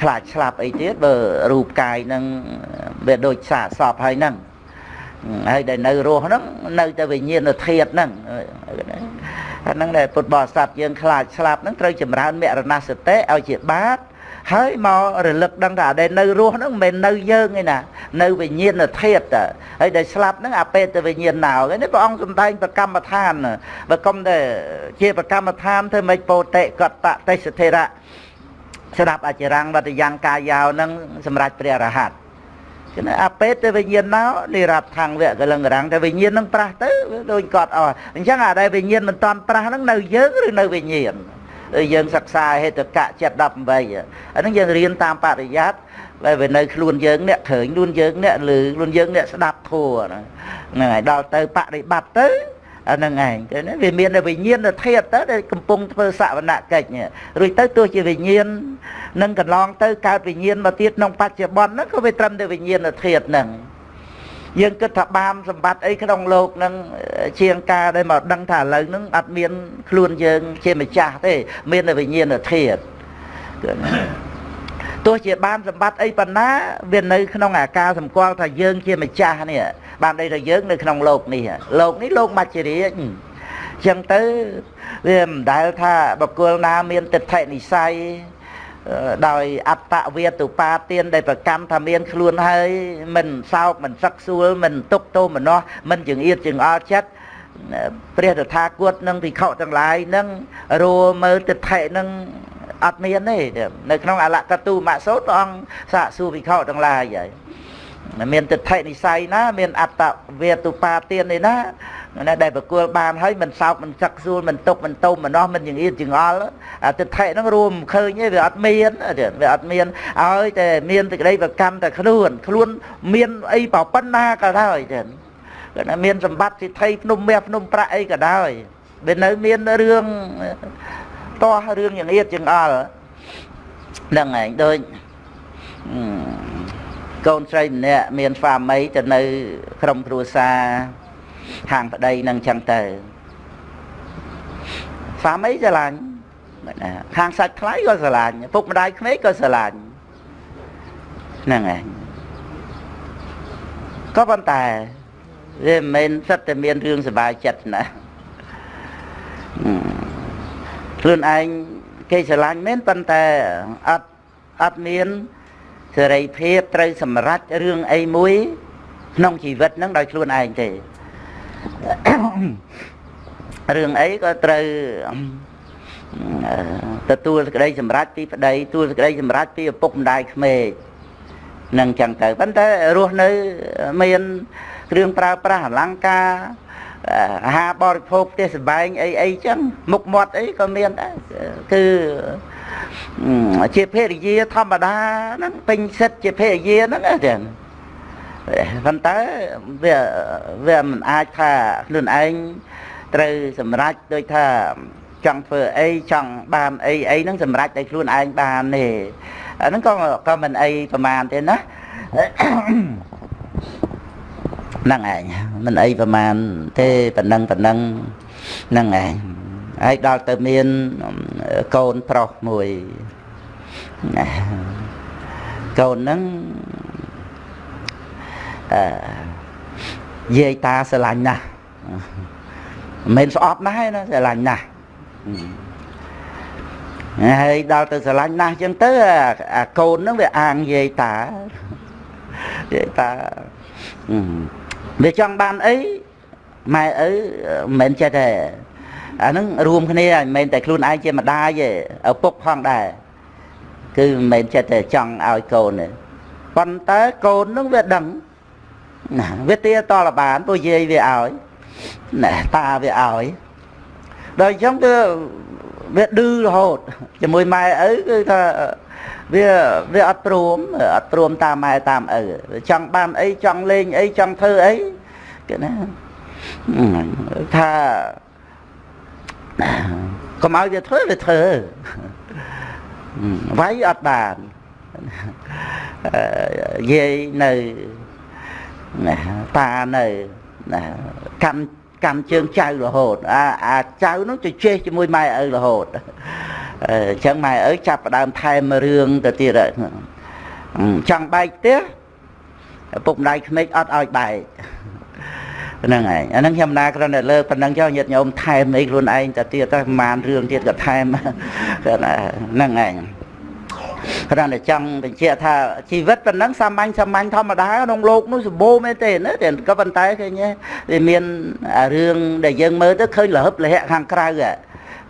ខ្លាចស្លាប់អីទៀតបើរូបកាយហ្នឹងវាដូចសាកសពហើយហ្នឹងហើយដែលនៅរស់ហ្នឹងនៅតែវិញ្ញាណធាតុហ្នឹងអាហ្នឹងដែលពុទ្ធបរិស័ទយើងខ្លាចស្លាប់ហ្នឹងត្រូវចម្រើនមរណសតិឲ្យជាបាតហើយមករលឹកដឹងថាដែលនៅរស់ហ្នឹងមិនមែននៅយើងទេណានៅវិញ្ញាណធាតុតហើយដែលស្លាប់ហ្នឹងអាពេតវិញ្ញាណណោនេះព្រះអង្គសំដែងប្រកម្មដ្ឋានបើកុំតែជាប្រកម្មដ្ឋានធ្វើមិនពោតិកតតទេសធិរៈ ស្ដាប់អចរាំងវតយ៉ាងកាយោនឹងសម្រាប់ព្រះរហ័តគឺអាពេតទៅវិញ្ញាណណោនិរដ្ឋខាងវៈកលឹងរាំងតែវិញ្ញាណនឹងប្រះទៅដូចកត់អស់អញ្ចឹងអាដែលវិញ្ញាណមិនតាន់ប្រះហ្នឹងនៅយើងឬនៅវិញ្ញាណយើងសិក្សាហេតុកៈចិត្ត18អាហ្នឹងយើងរៀនតាមបរិយ័តតែវានៅខ្លួនយើងអ្នកឃើញខ្លួនយើងអ្នកឮខ្លួនយើងអ្នកស្ដាប់ធัวហ្នឹងហើយដល់ទៅបរិបត្តិទៅ អាហ្នឹងឯងទៅណាវាមានវិញ្ញាណធាតុទៅដែលកំពុងធ្វើសវនកិច្ចរួចទៅទោះជាវិញ្ញាណនឹងកន្លងទៅកើតវិញ្ញាណមកទៀតក្នុងបច្ចុប្បន្នហ្នឹងក៏វាត្រឹមតែវិញ្ញាណធាតុហ្នឹងយើងគិតថាបានសម្បត្តិអីក្នុងលោកហ្នឹងជាងការដែលមកដឹងថាឥឡូវហ្នឹងអត់មានខ្លួនយើងជាម្ចាស់ទេ មានតែវិញ្ញាណធាតុ ទោះជាបានសម្បត្តិអីប៉ុណ្ណាវានៅក្នុងអាការសម្គាល់ថាយើងជាម្ចាស់នេះបានន័យថាយើងនៅក្នុងលោកនេះលោកនេះលោកមច្ចរាជអញ្ចឹងទៅវាមិនដែលថាបកគលណាមានទិដ្ឋិនិស័យដោយអត្តវេទុបាទានដែលប្រកម្មថាមានខ្លួនហើយមិនសោកមិនសឹកសួលមិនទុកទោមនោះមិនចង្អៀតចង្អល់ចិត្តព្រះតថាគតនិងភិក្ខុទាំងឡាយនឹងរួមើលទិដ្ឋិនឹង អត់មានទេនៅក្នុងអលកតុមសោតព្រះអង្គសាកសួរភិក្ខុទាំងឡាយហើយមានទិដ្ឋិនិស័យណា មានអត្តវេទុបាទាននេះណាណាដែលប្រគល់បានហើយមិនសោកមិនសឹកសួលមិនទុកមិនទុំមិននោះមិនចង្អៀតចង្អល់អាទិដ្ឋិហ្នឹងរួមឃើញទេវាអត់មានវាអត់មានឲ្យតែមានសេចក្តីប្រកម្មតែខ្លួនខ្លួនមានអីប៉ុណ្ណាក៏ដោយចឹងគាត់ថាមានសម្បត្តិសិទ្ធិភ្នំមាសភ្នំប្រាក់អីក៏ដោយវានៅមានរឿង តោះរឿងចង្អៀតចង្អល់ហ្នឹងឯងដូចកូនស្រីម្នាក់មានស្វាមីទៅនៅ ក្រុមគ្រួសារខាងប្តីនឹងចឹងទៅស្វាមីស្រឡាញ់ខាងសាច់ថ្លៃក៏ស្រឡាញ់ពុកម្ដាយក្មេកក៏ស្រឡាញ់ហ្នឹងឯងក៏ប៉ុន្តែវាមិនមែនសិតតែមានរឿងសុបាយចិត្តណា ខ្លួនឯងគេស្រឡាញ់មែនប៉ុន្តែអត់អត់មានសេរីភាពត្រូវសម្រេចរឿងអីមួយ ក្នុងជីវិតហ្នឹងដោយខ្លួនឯងទេរឿងអីក៏ត្រូវទទួលសេចក្តីសម្រេចពីប្តីទទួលសេចក្តីសម្រេចពីឪពុកម្ដាយក្មេកនឹងចឹងទៅប៉ុន្តែរស់នៅមានគ្រឿងប្រើប្រាស់អលង្ការ អាហារបរិភោគផ្ទះសម្បែងអីអីចឹងមុខមាត់អីក៏មានដែរគឺជាភរិយាធម្មតាហ្នឹងពេញសិទ្ធជាភរិយាហ្នឹងចឹងប៉ុន្តែវាវាមិនអាចថាខ្លួនឯងត្រូវសម្រេចដូចថាចង់ធ្វើអីចង់បានអីអីហ្នឹងសម្រេចឲ្យខ្លួនឯងបានទេអាហ្នឹងក៏ក៏មិនអីប្រមាណទេណា ហ្នឹងឯងមិនអីប្រមាណទេប៉ុណ្ណឹងប៉ុណ្ណឹងហ្នឹងឯងហើយដល់ទៅមានកូនប្រុសមួយកូនហ្នឹងអឺយាយតាស្រឡាញ់ណាស់មិនមែនស្អប់ណាស់ទេណាស្រឡាញ់ណាស់ហើយដល់ទៅស្រឡាញ់ណាស់អញ្ចឹងទៅអាកូនហ្នឹងវាអាងយាយតាយាយតា វាចង់បានអីម៉ែឪមិនមែនចេះតែអាហ្នឹងរួមគ្នាមិនមែនតែខ្លួនឯងជាម្ដាយទេឪពុកផងដែរគឺមិនមែនចិត្តតែចង់ឲ្យកូនទេប៉ុន្តែកូននឹងវាដឹងណាវាទាតលបានពួកយាយវាឲ្យណាតាវាឲ្យដល់អញ្ចឹងគឺវាឌឺរហូតជាមួយម៉ែឪគឺថា វាវាអត់ព្រមអត់ព្រមតាមម៉ែតាមឪចង់បានអីចង់លេងអីចង់ធ្វើអីគេណាថាកុំឲ្យវាធ្វើវាធ្វើវាយអត់បានយាយនៅណាតានៅណាកម្ម កម្មជើងចៅរហូតអាអាចៅនោះទៅជេះជាមួយម៉ែឪរហូតអញ្ចឹងម៉ែឪចាប់ផ្ដើមថែមរឿងទៅទៀតចង់បែកផ្ទះពុកម្ដាយក្មេកអត់ឲ្យបែកហ្នឹងឯងអាហ្នឹងខ្ញុំណាគ្រាន់តែលើកប៉ុណ្ណឹងចុះញាតិញោមថែមអីខ្លួនឯងទៅទៀតទៅប្រហែលរឿងទៀតក៏ថែមហ្នឹងឯង គ្រាន់តែចង់បញ្ជាក់ថាជីវិតប៉ុណ្ណឹងសាមញ្ញសាមញ្ញធម្មតាក្នុងโลกនោះសម្បូរមែនទេណាតែក៏ប៉ុន្តែឃើញវាមានរឿងដែលយើងមើលទៅឃើញលហឹបលហៈខាងក្រៅ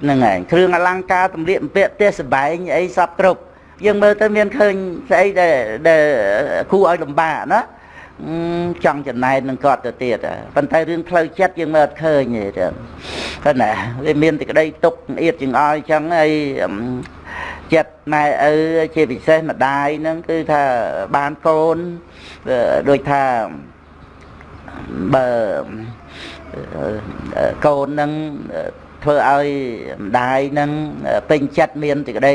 ហ្នឹងឯងគ្រឿងអលង្ការតម្លៀកបំពាក់ផ្ទះសបែងអីសពគ្រប់យើងមើលទៅមានឃើញស្អីដែលដែលគួរឲ្យលំបាកណាចង់ចំណែននឹងគាត់ទៅទៀតប៉ុន្តែរឿងផ្លូវចិត្តយើងមើលអត់ឃើញទេគាត់ណាវាមានតែក្តីទុកអៀតជាងអល់អញ្ចឹងហើយ ចិត្តម៉ែឪជាពិសេសម្ដាយហ្នឹងគឺថាបានកូនដូចថាបើកូនហ្នឹងធ្វើឲ្យម្ដាយនឹងពេញចិត្តមានសេចក្តី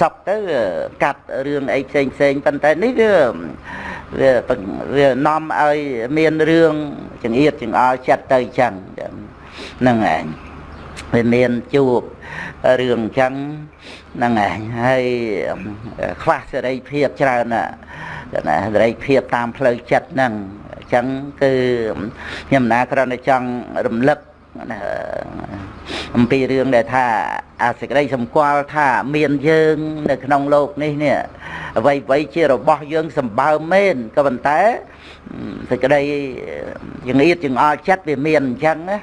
សុខទៅកាត់រឿងអីផ្សេងផ្សេងប៉ុន្តែនេះវាវាវានាំឲ្យមានរឿងចង្អៀតចង្អល់ចិត្តទៅចឹងហ្នឹងឯងវាមានជួបរឿងអញ្ចឹង ហ្នឹងឯងហើយខ្វះសេរីភាពច្រើនណាសេរីភាពតាមផ្លូវចិត្តហ្នឹងអញ្ចឹងគឺខ្ញុំណាគ្រាន់តែចង់រំលឹកអំពីរឿងដែលថាអាសេចក្តីសម្គាល់ថាមានយើងនៅក្នុងโลกនេះនេះអ្វីអ្វីជារបស់យើងសម្បើមមែនក៏ប៉ុន្តែសេចក្តីចង្អៀតចង្អល់ចិត្តវាមានអញ្ចឹងណា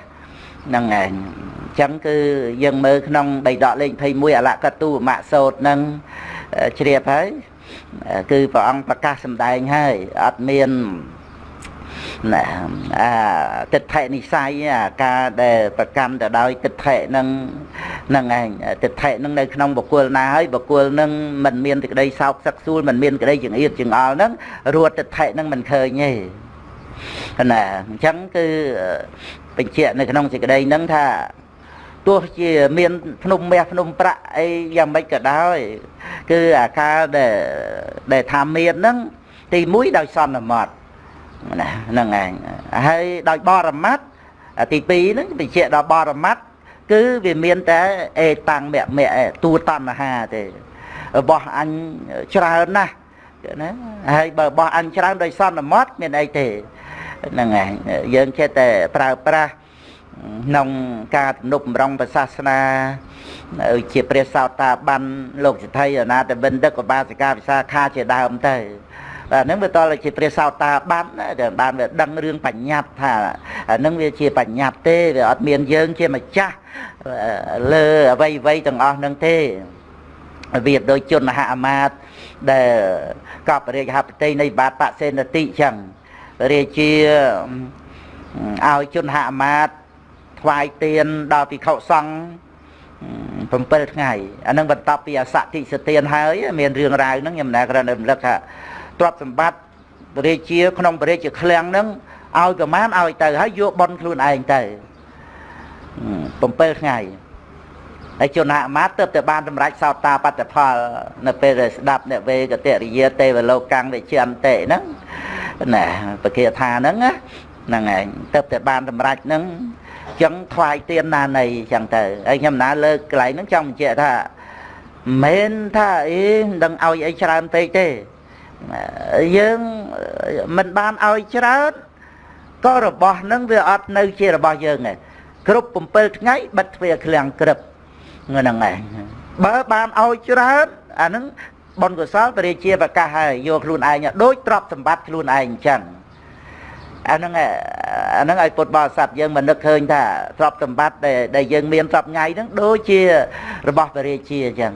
ហ្នឹងឯងអញ្ចឹងគឺយើងមើលក្នុងបៃដកលេខ21អលកតុមៈសោតហ្នឹងជ្រាបហើយគឺព្រះអង្គប្រកាសសម្ដែងហើយអត់មានណាអាទិដ្ឋិនិស័យអាការដែលប្រកម្មទៅដោយទិដ្ឋិនឹងនឹងឯងទិដ្ឋិនឹងនៅក្នុងបុគ្គលណាហើយបុគ្គលនឹងមិនមានសេចក្តីសោកសឹកសួលមិនមានក្តីចង្អៀតចង្អល់នឹងរួតទិដ្ឋិនឹងមិនឃើញទេ ណាអញ្ចឹងគឺបញ្ជាក់នៅក្នុងសេចក្តីនឹងថាទោះជាមានភ្នំមាសភ្នំប្រាក់អីយ៉ាងម៉េចក៏ដោយ គឺអាការដែលដែលថាមានហ្នឹងទី1ដោយសន្មត់ណាហ្នឹងឯងហើយដោយបរមត្តទី2ហ្នឹងបញ្ជាក់ដល់បរមត្តគឺវាមានតែអេតាំងមៈមៈតួតណ្ហាទេរបស់អញច្រើនណាស់ណាហើយបើរបស់អញច្រើនដោយសន្មត់មានអីទេ ហ្នឹងឯងយើងចេះតែប្រើប្រាស់ក្នុងការទំនុកបំរុងព្រះសាសនាជាព្រះសោតាបានលោកសិទ្ធិអនាតបិណ្ឌិកឧបាសិកាវិសាខាជាដើមទៅបាទហ្នឹងវាតលជាព្រះសោតាបានដែលបានវាដឹងរឿងបញ្ញត្តិថាហ្នឹងវាជាបញ្ញត្តិទេវាអត់មានយើងជាម្ចាស់លើអ្វីអ្វីទាំងអស់ហ្នឹងទេវាដូចជនហអមាតដែលកបរាជហបតីនៃបាទបសេនតិចឹង រាជាឲ្យជនហអមាតថ្វាយទៀនដល់ភិក្ខុសង្ឃ7ថ្ងៃអានឹងបន្ទាប់ពីអសតិសទានហើយមានរឿងរ៉ាវហ្នឹងខ្ញុំណាគ្រាន់តែរំលឹកថាទ្រព្យសម្បត្តិរាជាក្នុងព្រះរាជាឃ្លាំងហ្នឹងឲ្យប្រមាណឲ្យទៅហើយយកបនខ្លួនឯងទៅ7ថ្ងៃ ហើយជនហមាតទើបតែបានសម្រេចសោតាបត្តផល នៅពេលដែលស្ដាប់អ្នកវេកតរិយាទេវលោកកាំងវិជ្ជាន្តិហ្នឹងណាបកាថាហ្នឹងហ្នឹងឯងទើបតែបានសម្រេចហ្នឹងចឹងថ្វាយទៀនណានៃចឹងទៅហើយខ្ញុំណាលើកកន្លែងហ្នឹងចង់បញ្ជាក់ថាមិនថាអីមិនដឹងឲ្យអីច្រើនពេកទេយើងមិនបានឲ្យច្រើនក៏របស់នឹងវាអត់នៅជារបស់យើងឯងគ្រប់7ថ្ងៃបិទទ្វារឃ្លាំងក្រឹប ហ្នឹងឯងបើបានឲ្យច្រើនអាហ្នឹងបុណ្យកុសលពរាជាប្រកាសហើយយកខ្លួនឯងដូចទ្រព្យសម្បត្តិខ្លួនឯងអញ្ចឹងអាហ្នឹងអាហ្នឹងឲ្យពុទ្ធបរិស័ទយើងមកនឹកឃើញថាទ្រព្យសម្បត្តិដែលដែលយើងមានសពថ្ងៃហ្នឹងដូចជារបស់ពរាជាអញ្ចឹង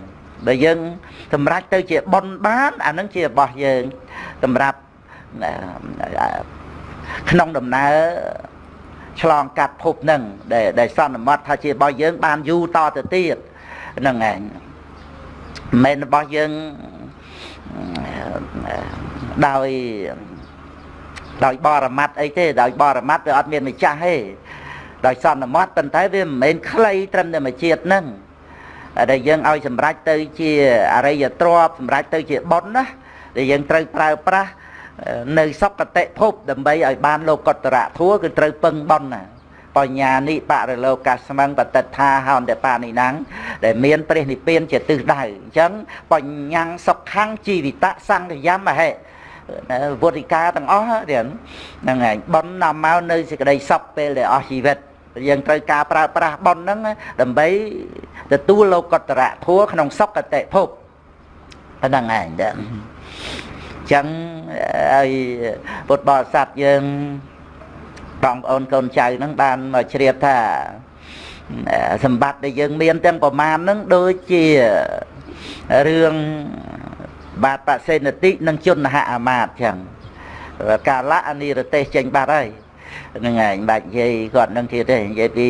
បើយើងសម្រេចទៅជាប៉ុនបានអាហ្នឹងជារបស់យើងសម្រាប់ក្នុងដំណើរ ឆ្លងកាត់ភពហ្នឹងដែលដែលសន្មត់ថាជារបស់យើង បានយូរតទៅទៀតហ្នឹងឯងមិនរបស់យើងដោយដោយបរមត្តអីទេដោយបរមត្តវាអត់មានម្ចាស់ទេដោយសន្មត់ប៉ុន្តែវាមិនមែនខ្លីត្រឹមតែមួយជាតិហ្នឹងដែលយើងឲ្យសម្រេចទៅជាអរិយទ្រពសម្រេចទៅជាបុណ្យណាដែលយើងត្រូវប្រើប្រាស់ នៅសកតិភពដើម្បីឲ្យបានលោកុត្តរៈធัวគឺត្រូវពឹងបុណ្យណាបញ្ញានិបរលោកាស្មឹងបតិថាហោនតបានិណាំងដែលមានព្រះនិព្វានជាទិសដៅអញ្ចឹងបញ្ញាំងសុខੰជីវិតសង្ឃយមហេវុទ្ធិកាទាំងអស់ហ្នឹងហើយប៉ុននាំមកនៅសេចក្តីសុខពេលដែលអស់ជីវិតយើងត្រូវការប្រើប្រាស់ប៉ុនហ្នឹងដើម្បីទទួលលោកុត្តរៈធัวក្នុងសុគតិភពហ្នឹងឯងដែរ ចឹងឲ្យពុទ្ធបរិស័ទយើងបងប្អូនកូនចៅហ្នឹងបានមកជ្រាបថាសម្បត្តិដែលយើងមានទាំងប្រមាណហ្នឹងដូចជារឿងបាទបសេនតិនិងជនហអាមាតចឹងកាលៈអនិរទេសចេញបាត់ហើយហ្នឹងឯងបាច់និយាយគាត់នឹងទៀតទេនិយាយពី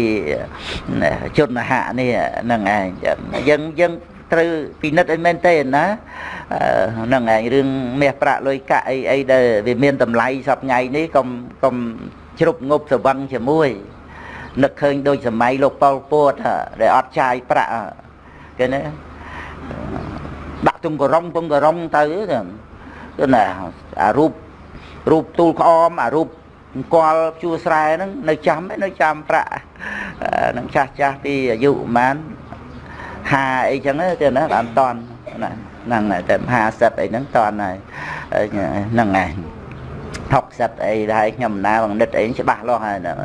ជនហៈនេះហ្នឹងឯងយើងយើង ត្រូវពិនិត្យឲ្យមែនទេណាហ្នឹងឯងរឿងមាសប្រាក់លុយកាក់អីអីដែលវាមានតម្លៃសប្ងៃនេះកុំកុំជ្រុបងប់ស្វឹងជាមួយនឹកឃើញដូចសម័យលោកប៉ុលពតដែលអត់ចាយប្រាក់គេណាដាក់ទុំករងទុំករងទៅគឺណាអារូបរូបទូលក្អមអារូបអង្គលជួស្រែហ្នឹងនៅចាំនៅចាំប្រាក់នឹងចាស់ចាស់ពីអាយុប្រហែល ហាអីចឹងទៅណាបានតន់ណាហ្នឹងតែ50អីហ្នឹងតន់ហើយហ្នឹងឯង60អីដែរខ្ញុំណាបងនិតអីច្បាស់លាស់ហើយហ្នឹង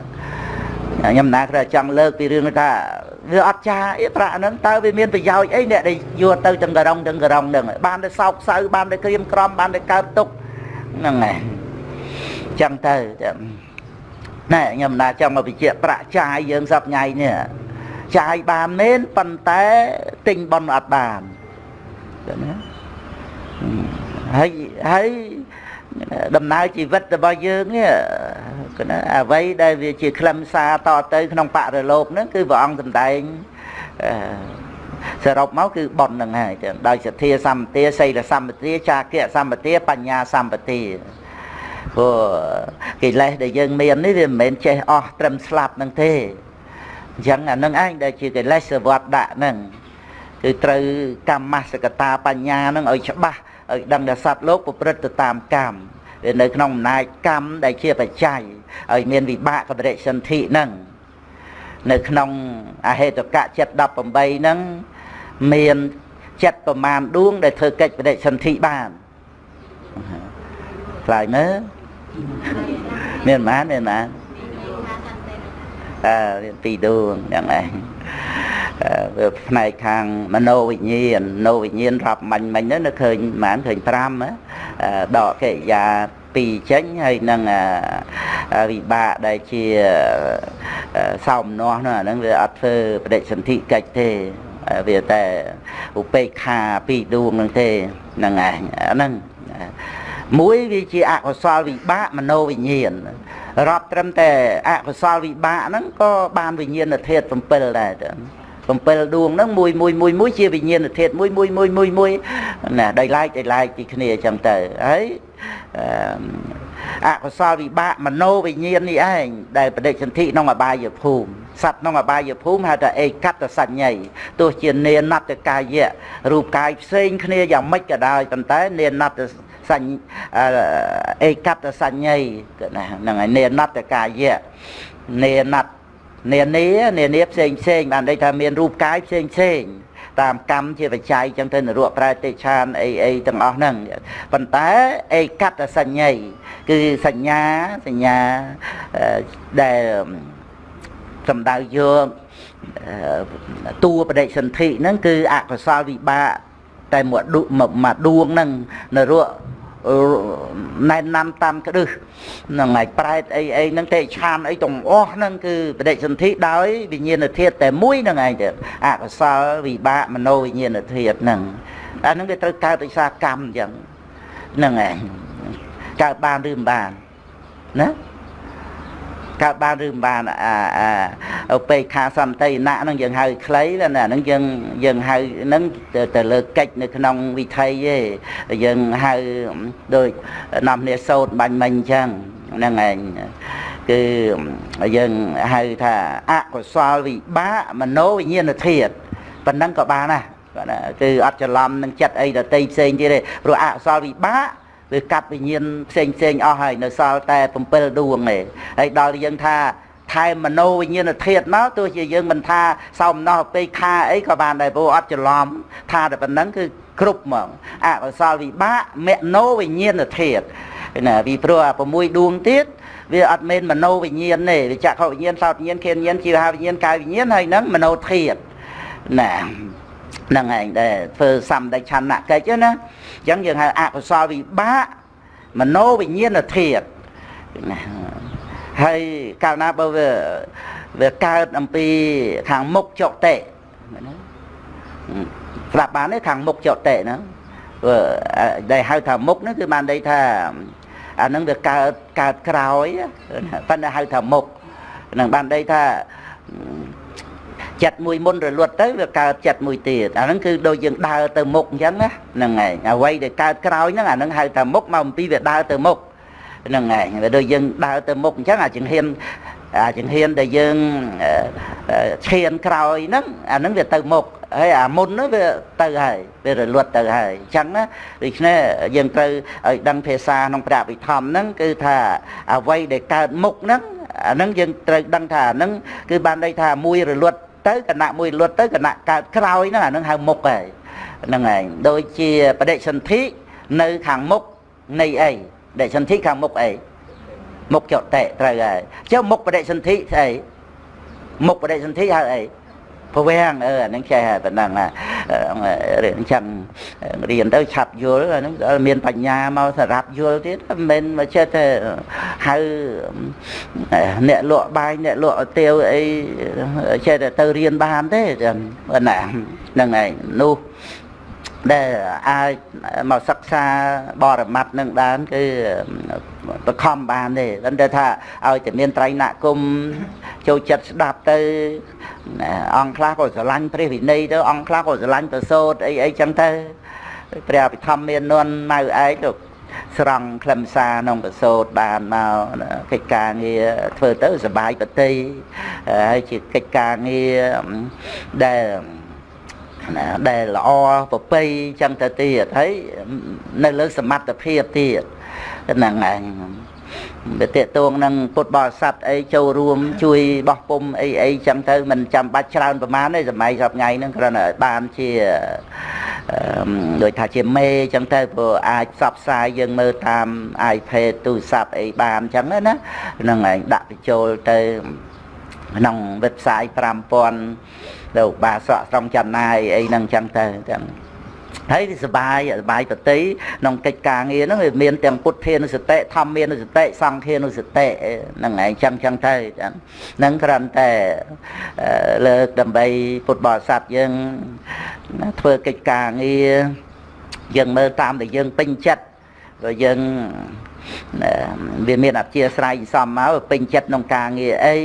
ខ្ញុំណាគ្រាចង់លើកពីរឿងថាវាអត់ចាអីប្រាក់ហ្នឹងតើវាមានប្រយោជន៍អីអ្នកដែលយកទៅទាំងករងទាំងករងហ្នឹងបានតែសោកសៅបានតែក្រៀមក្រំបានតែកើតទុកហ្នឹងឯងចឹងទៅណែខ្ញុំណាចង់មកបញ្ជាក់ប្រាក់ចាយយើងសប្ងៃនេះ ចាយបានមែនប៉ុន្តែទិញប៉ុនអត់បានណាហើយហើយដំណើរជីវិតរបស់យើងនេះគឺណាអ្វីដែលវាជាខ្លឹមសារតទៅក្នុងបរិលោកហ្នឹងគឺព្រះអង្គសម្ដែងសរុបមកគឺប៉ុនហ្នឹងហើយដោយសទ្ធាសម្បទាសីលសម្បទាចាគៈសម្បទាបញ្ញាសម្បទាព្រោះកិលេសដែលយើងមាននេះវាមិនមែនចេះអស់ត្រឹមស្លាប់នឹងទេ អញ្ចឹងអានឹងឯងដែលជាកិលេសវត្តដាក់ហ្នឹងគឺត្រូវកម្មសកតាបញ្ញាហ្នឹងឲ្យច្បាស់ឲ្យដឹងថាសត្វលោកប្រព្រឹត្តទៅតាមកម្មវានៅក្នុងអំណាចកម្មដែលជាបច្ច័យឲ្យមានវិបាកបរិសន្ធិហ្នឹងនៅក្នុងអហេតុកៈចិត្ត18ហ្នឹងមានចិត្តប្រមាណដួង ដែលធ្វើកិច្ចបដិសន្ធិបានខ្លាចមើលមានប៉ុន្មានមានប៉ុន្មាន អឺមានពីរដួងយ៉ាងឯងវាផ្នែកខាងមโนវិញ្ញាណមโนវិញ្ញាណរាប់មាញ់មិញទៅនៅឃើញប្រហែលឃើញ5ដកកិរិយា2ចេញហើយនឹងវិបាកដែលជាសោមនោះនោះអាហ្នឹងវាអត់ធ្វើបដិសន្ធិកិច្ចទេវាតែឧបេក្ខាពីរដួងហ្នឹងទេហ្នឹងឯងអាហ្នឹងមួយវាជាអកុសលវិបាកមโนវិញ្ញាណ រាប់ត្រឹមតែអកុសលវិបាកហ្នឹងក៏បានវិញ្ញាណធាតុ7ដែរទៅ7ដួងហ្នឹងមួយមួយមួយមួយជាវិញ្ញាណធាតុមួយមួយមួយមួយមួយណាដោយឡែកដោយឡែកពីគ្នាអញ្ចឹងទៅហើយអកុសលវិបាកមโนវិញ្ញាណនេះឯងដែលបដិសន្ធិក្នុងអបាយភូមិសត្វក្នុងអបាយភូមិហៅថាអេកតសញ្ញ័យទោះជានេនតកាយៈរូបកាយផ្សេងគ្នាយ៉ាងម៉េចក៏ដោយប៉ុន្តែនេនត សញ្ញអេកតសញ្ញ័យណាហ្នឹងហើយនេនតកាយៈនេនតនានានានាផ្សេងផ្សេងបានន័យថាមានរូបកាយផ្សេងផ្សេងតាមកម្មជាបច្ច័យចឹងទៅនរកប្រែតិឆានអីអីទាំងអស់ហ្នឹងប៉ុន្តែឯកតសញ្ញ័យគឺសញ្ញាសញ្ញាដែលសំដៅយកតួបដិសន្ធិហ្នឹងគឺអកុសលវិបាកតែមួយដួងមួយដួងហ្នឹងនរក ណែនណាំតាមក្ដឹសហ្នឹងហើយប្រែតអីអីហ្នឹងទេឆានអីទាំងអស់ហ្នឹងគឺបដិសន្ធិដោយវិញ្ញាណធាតុតែមួយហ្នឹងឯងទៅអកុសលវិបាកមโนវិញ្ញាណធាតុហ្នឹងអាហ្នឹងវាត្រូវកើតដោយសារកម្មអញ្ចឹងហ្នឹងឯងកើតបានឬមិនបានណា កើតបានឬមិនបានអាអាពេខាសន្តិណៈហ្នឹងយើងហៅខ្លីណាហ្នឹងយើងយើងហៅហ្នឹងទៅលើកិច្ចនៅក្នុងវិថីទេយើងហៅដូចនាំគ្នាសោតបាញ់មិញអញ្ចឹងហ្នឹងឯងគឺយើងហៅថាអកុសលវិបាកមโนវិញ្ញាណធាតុប៉ុណ្ណឹងក៏បានដែរគឺអត់ច្រឡំនឹងចិត្តអីដតីផ្សេងទៀតទេព្រោះអកុសលវិបាក វាកាត់វិញ្ញាណផ្សេងផ្សេងអស់ហើយនៅសល់តែ7ដួងទេហើយដល់យើងថាថែមโนវិញ្ញាណធាតុមកទោះជាយើងមិនថាសោមណោះពេកខាអីក៏បានដែរព្រោះអត់ច្រឡំថាតែប៉ុណ្ណឹងគឺគ្រប់ហ្មងអកុសលវិបាកមโนវិញ្ញាណធាតុណាពីព្រោះអា6ដួងទៀតវាអត់មែនមโนវិញ្ញាណទេវាចក្ខុវិញ្ញាណសោតវិញ្ញាណខេនវិញ្ញាណជីវហាវិញ្ញាណកាយវិញ្ញាណហើយនឹងមโนធាតុណាហ្នឹងឯងដែលធ្វើសម្ដេចឆន្ទៈកិច្ចណា អញ្ចឹងយើងហៅអកុសលវិបាកមโนវិញ្ញាណធាតុណាហើយកាលណាបើវាវាកើតអំពីខាងមុខចុតិណាស្រាប់បានទេខាងមុខចុតិហ្នឹងដែលហៅថាមុខហ្នឹងគឺបានន័យថាអាហ្នឹងវាកើតកើតក្រោយប៉ុន្តែហៅថាមុខនឹងបានន័យថា ចិត្តមួយមុនរលត់ទៅវាកើតចិត្តមួយទៀតអាហ្នឹងគឺដូចយើងដើរទៅមុខអញ្ចឹងណាហ្នឹងឯងអ្វីដែលកើតក្រោយហ្នឹងអាហ្នឹងហៅថាមុខមកអំពីវាដើរទៅមុខហ្នឹងឯងវាដូចយើងដើរទៅមុខអញ្ចឹងអាចង្ហៀនអាចង្ហៀនដែលយើងឈានក្រោយហ្នឹងអាហ្នឹងវាទៅមុខហើយអាមុនហ្នឹងវាទៅហើយវារលត់ទៅហើយអញ្ចឹងណាដូច្នេះយើងត្រូវឲ្យដឹងភាសាក្នុងព្រះវិធម្មហ្នឹងគឺថាអ្វីដែលកើតមុខហ្នឹងអាហ្នឹងយើងត្រូវដឹងថាអាហ្នឹងគឺបានន័យថាមួយរលត់ ទៅគណៈមួយលុតទៅគណៈកើតក្រោយហ្នឹងអានឹងហៅមុខហើយហ្នឹងឯងដូចជាបដិសន្ធិនៅខាងមុខនៃអីបដិសន្ធិខាងមុខអីមុខចតិត្រូវហើយចុះមុខបដិសន្ធិស្អីមុខបដិសន្ធិហៅអី ពវាំងអឺអានឹងចេះហើយប៉ុណ្ណឹងរឿងចឹងរៀនទៅឆាប់យល់អានឹងមានបញ្ញាមកសម្រាប់យល់ទៀតមិនមែនមកចេះតែហៅអ្នកលក់បាយអ្នកលក់ទាវអីចេះតែទៅរៀនបានទេចឹងណាហ្នឹងឯងនោះ ដែលអាចមកសិក្សាបរមត្តនឹងបានគឺបខំបានទេមិនតែថាឲ្យតែមានត្រៃណគុំចូលចិត្តស្ដាប់ទៅអង្គខ្លះក៏ស្រឡាញ់ព្រះវិន័យទៅអង្គខ្លះក៏ស្រឡាញ់ប្រសូតអីអីចឹងទៅព្រះអភិធម្មមាននន់ម៉ៅឯងលោកស្រង់ខ្លឹមសារក្នុងប្រសូតបានមកកិច្ចការងារធ្វើទៅសុបាយប្រតិហើយជាកិច្ចការងារដែល ណាដែលល្អប្រពៃចឹងទៅទៀតហើយនៅលើសមត្ថភាពទៀតហ្នឹងឯងវាតេតួងនឹងពុទ្ធបរិស័ទអីចូលរួម ជួយបោះពុំអីអីចឹងទៅមិនចាំបាច់ច្រើនប្រមាណទេសម័យសប្ងៃហ្នឹងគ្រាន់តែបានជាដូចថាជាមេចឹងទៅព្រោះអាចផ្សព្វផ្សាយយើងមើលតាម iPad ទូរស័ព្ទអីបានចឹងណាហ្នឹងឯងដាក់បញ្ចូលទៅក្នុង website 5000 ទៅបាសក់ស្រង់ចំណាយអីហ្នឹងចឹងទៅចឹងហើយវាសុបាយសុបាយប្រតិក្នុងកិច្ចការងារហ្នឹងវាមានទាំងពុទ្ធានុសតិធម្មានុសតិសង្ឃានុសតិហ្នឹងឯងចឹងចឹងទៅហ្នឹងគ្រាន់តែលើកដើម្បីពុទ្ធបរិស័ទយើងធ្វើកិច្ចការងារយើងមើលតាមដែលយើងពេញចិត្តព្រោះយើង វាមានអធិស្ស្រ័យសំមកពេញចិត្តក្នុងការងារអី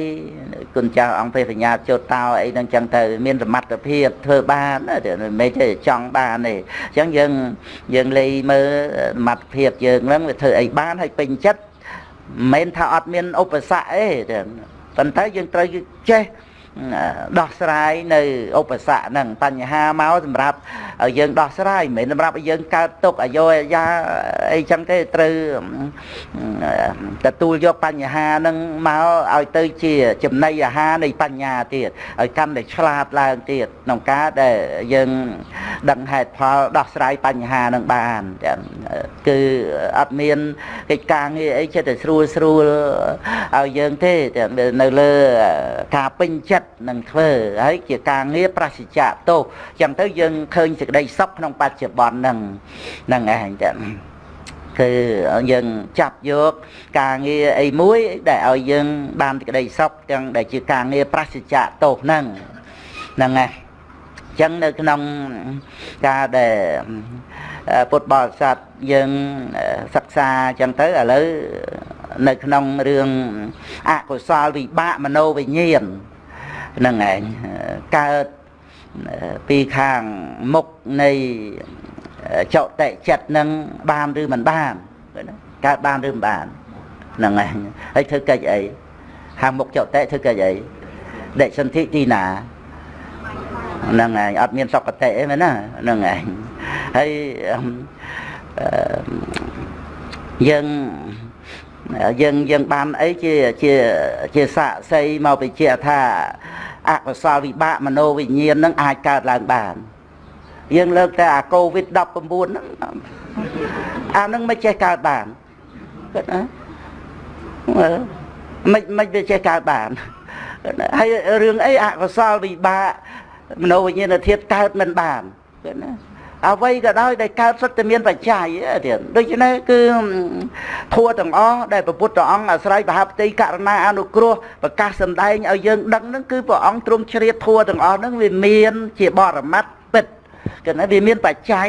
គុណចាស់អង្គព្រះសញ្ញាចុតតោអីហ្នឹងចឹងទៅមានសមត្ថភាពធ្វើបានមិនមែនទេចង់បានទេអញ្ចឹងយើងយើងលេងមើលសមត្ថភាពយើងហ្នឹងវាធ្វើអីបានហើយពេញចិត្តមិនមែនថាអត់មានឧបសគ្គទេប៉ុន្តែយើងត្រូវចេះ ដោះស្រាយនៅឧបសគ្គហ្នឹងបញ្ហាមកសម្រាប់ឲ្យយើងដោះស្រាយមិនមែនសម្រាប់ឲ្យយើងកើតទុកអាយុអាយ៉ាអីចឹងទេត្រូវទទួលយកបញ្ហាហ្នឹងមកឲ្យទៅជាចំណីអាហារនៃបញ្ញាទៀតឲ្យកាន់តែឆ្លាតឡើងទៀតក្នុងការដែលយើងដឹងហេតុផលដោះស្រាយបញ្ហានឹងបានគឺអត់មានកិច្ចការងារអីចិត្តតែស្រួលស្រួលឲ្យយើងទេនៅលើការពេញចិត្តនឹងធ្វើហើយជាការងារប្រសិជ្ជៈទោសចឹងទៅយើងឃើញសេចក្តីសុខក្នុងបច្ចុប្បន្នហ្នឹងហ្នឹងឯងចឹងគឺយើងចាប់យកការងារអីមួយដែលឲ្យយើងបានក្តីសុខទាំងដែលជាការងារប្រសិជ្ជៈទោសហ្នឹងហ្នឹងហើយចឹងនៅក្នុងការដែលពុទ្ធបរិស័ទយើងសិក្សាចឹងទៅឥឡូវនៅក្នុងរឿងអកុសលវិបាកមโนវិញ្ញាណហ្នឹងឯងកើតពីខាងមុខនៃចោតិចិត្តនឹងបានឬមិនបានកើតបានឬមិនបានហ្នឹងឯងហើយធ្វើកិច្ចអីខាងមុខចោតិធ្វើកិច្ចអីដេកសន្ធិទីណាហ្នឹងឯងអត់មានសុគតិអីមែនណាហ្នឹងឯងហើយយើង យើងយើងបានអីជាជាជាសាកសីមកបញ្ជាក់ថាអកុសលវិបាកមโนវិញ្ញាណនឹងអាចកើតឡើងបានយើងលើកតែអាកូវីដ19ហ្នឹងអានឹងមិនចេះកើតបានគាត់ណាមិនមិនវាចេះកើតបានហើយរឿងអីអកុសលវិបាកមโนវិញ្ញាណធាតុកើតមិនបានគាត់ណា អ្វីក៏ដោយដែលកើតសុទ្ធតែមានបច្ច័យទៀតដូច្នេះគឺធัวទាំងអស់ដែលព្រះពុទ្ធអង្គអាស្រ័យបហបតិករណាអនុគ្រោះប្រកាសសម្ដែងឲ្យយើងដឹងហ្នឹងគឺព្រះអង្គទ្រង់ជ្រាបធัวទាំងអស់ហ្នឹងវាមានជាបរមត្តពិតគឺថាវាមានបច្ច័យ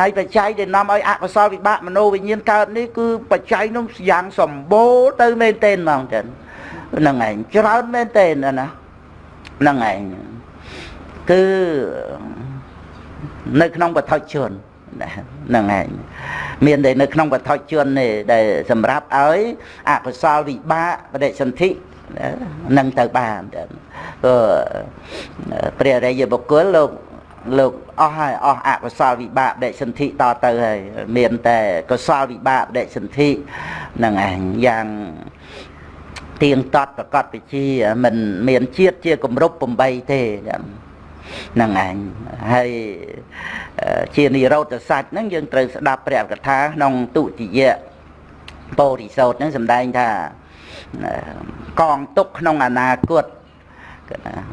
ហើយបច្ច័យដែលនាំឲ្យអកុសលវិបាកមโนវិញ្ញាណកើតនេះគឺបច្ច័យនោះយ៉ាងសម្បូរទៅមែនទែនហ្មងចឹងហ្នឹងឯងច្រើនមែនទែនណាហ្នឹងឯងគឺ នៅក្នុងបឋិជនហ្នឹងឯងមានតែនៅក្នុងបឋិជននេះដែលសម្រាប់ឲ្យអកុសលវិបាកបដិសន្ធិនឹងទៅបានក៏ព្រះរិយបុគ្គលលោកលោកអស់ហើយអស់អកុសលវិបាកបដិសន្ធិតទៅហើយមានតែកុសលវិបាកបដិសន្ធិនឹងឯងយ៉ាងទៀងតត់ប្រកបវិជាមិនមានជាតិជាគម្រប់8ទេចឹងហ្នឹងឯងហើយជានិរោធសាច់ហ្នឹងយើងត្រូវស្ដាប់ព្រះកថាក្នុងទុតិយពោធិសោតហ្នឹងសម្ដែងថាកងទុកក្នុងអនាគត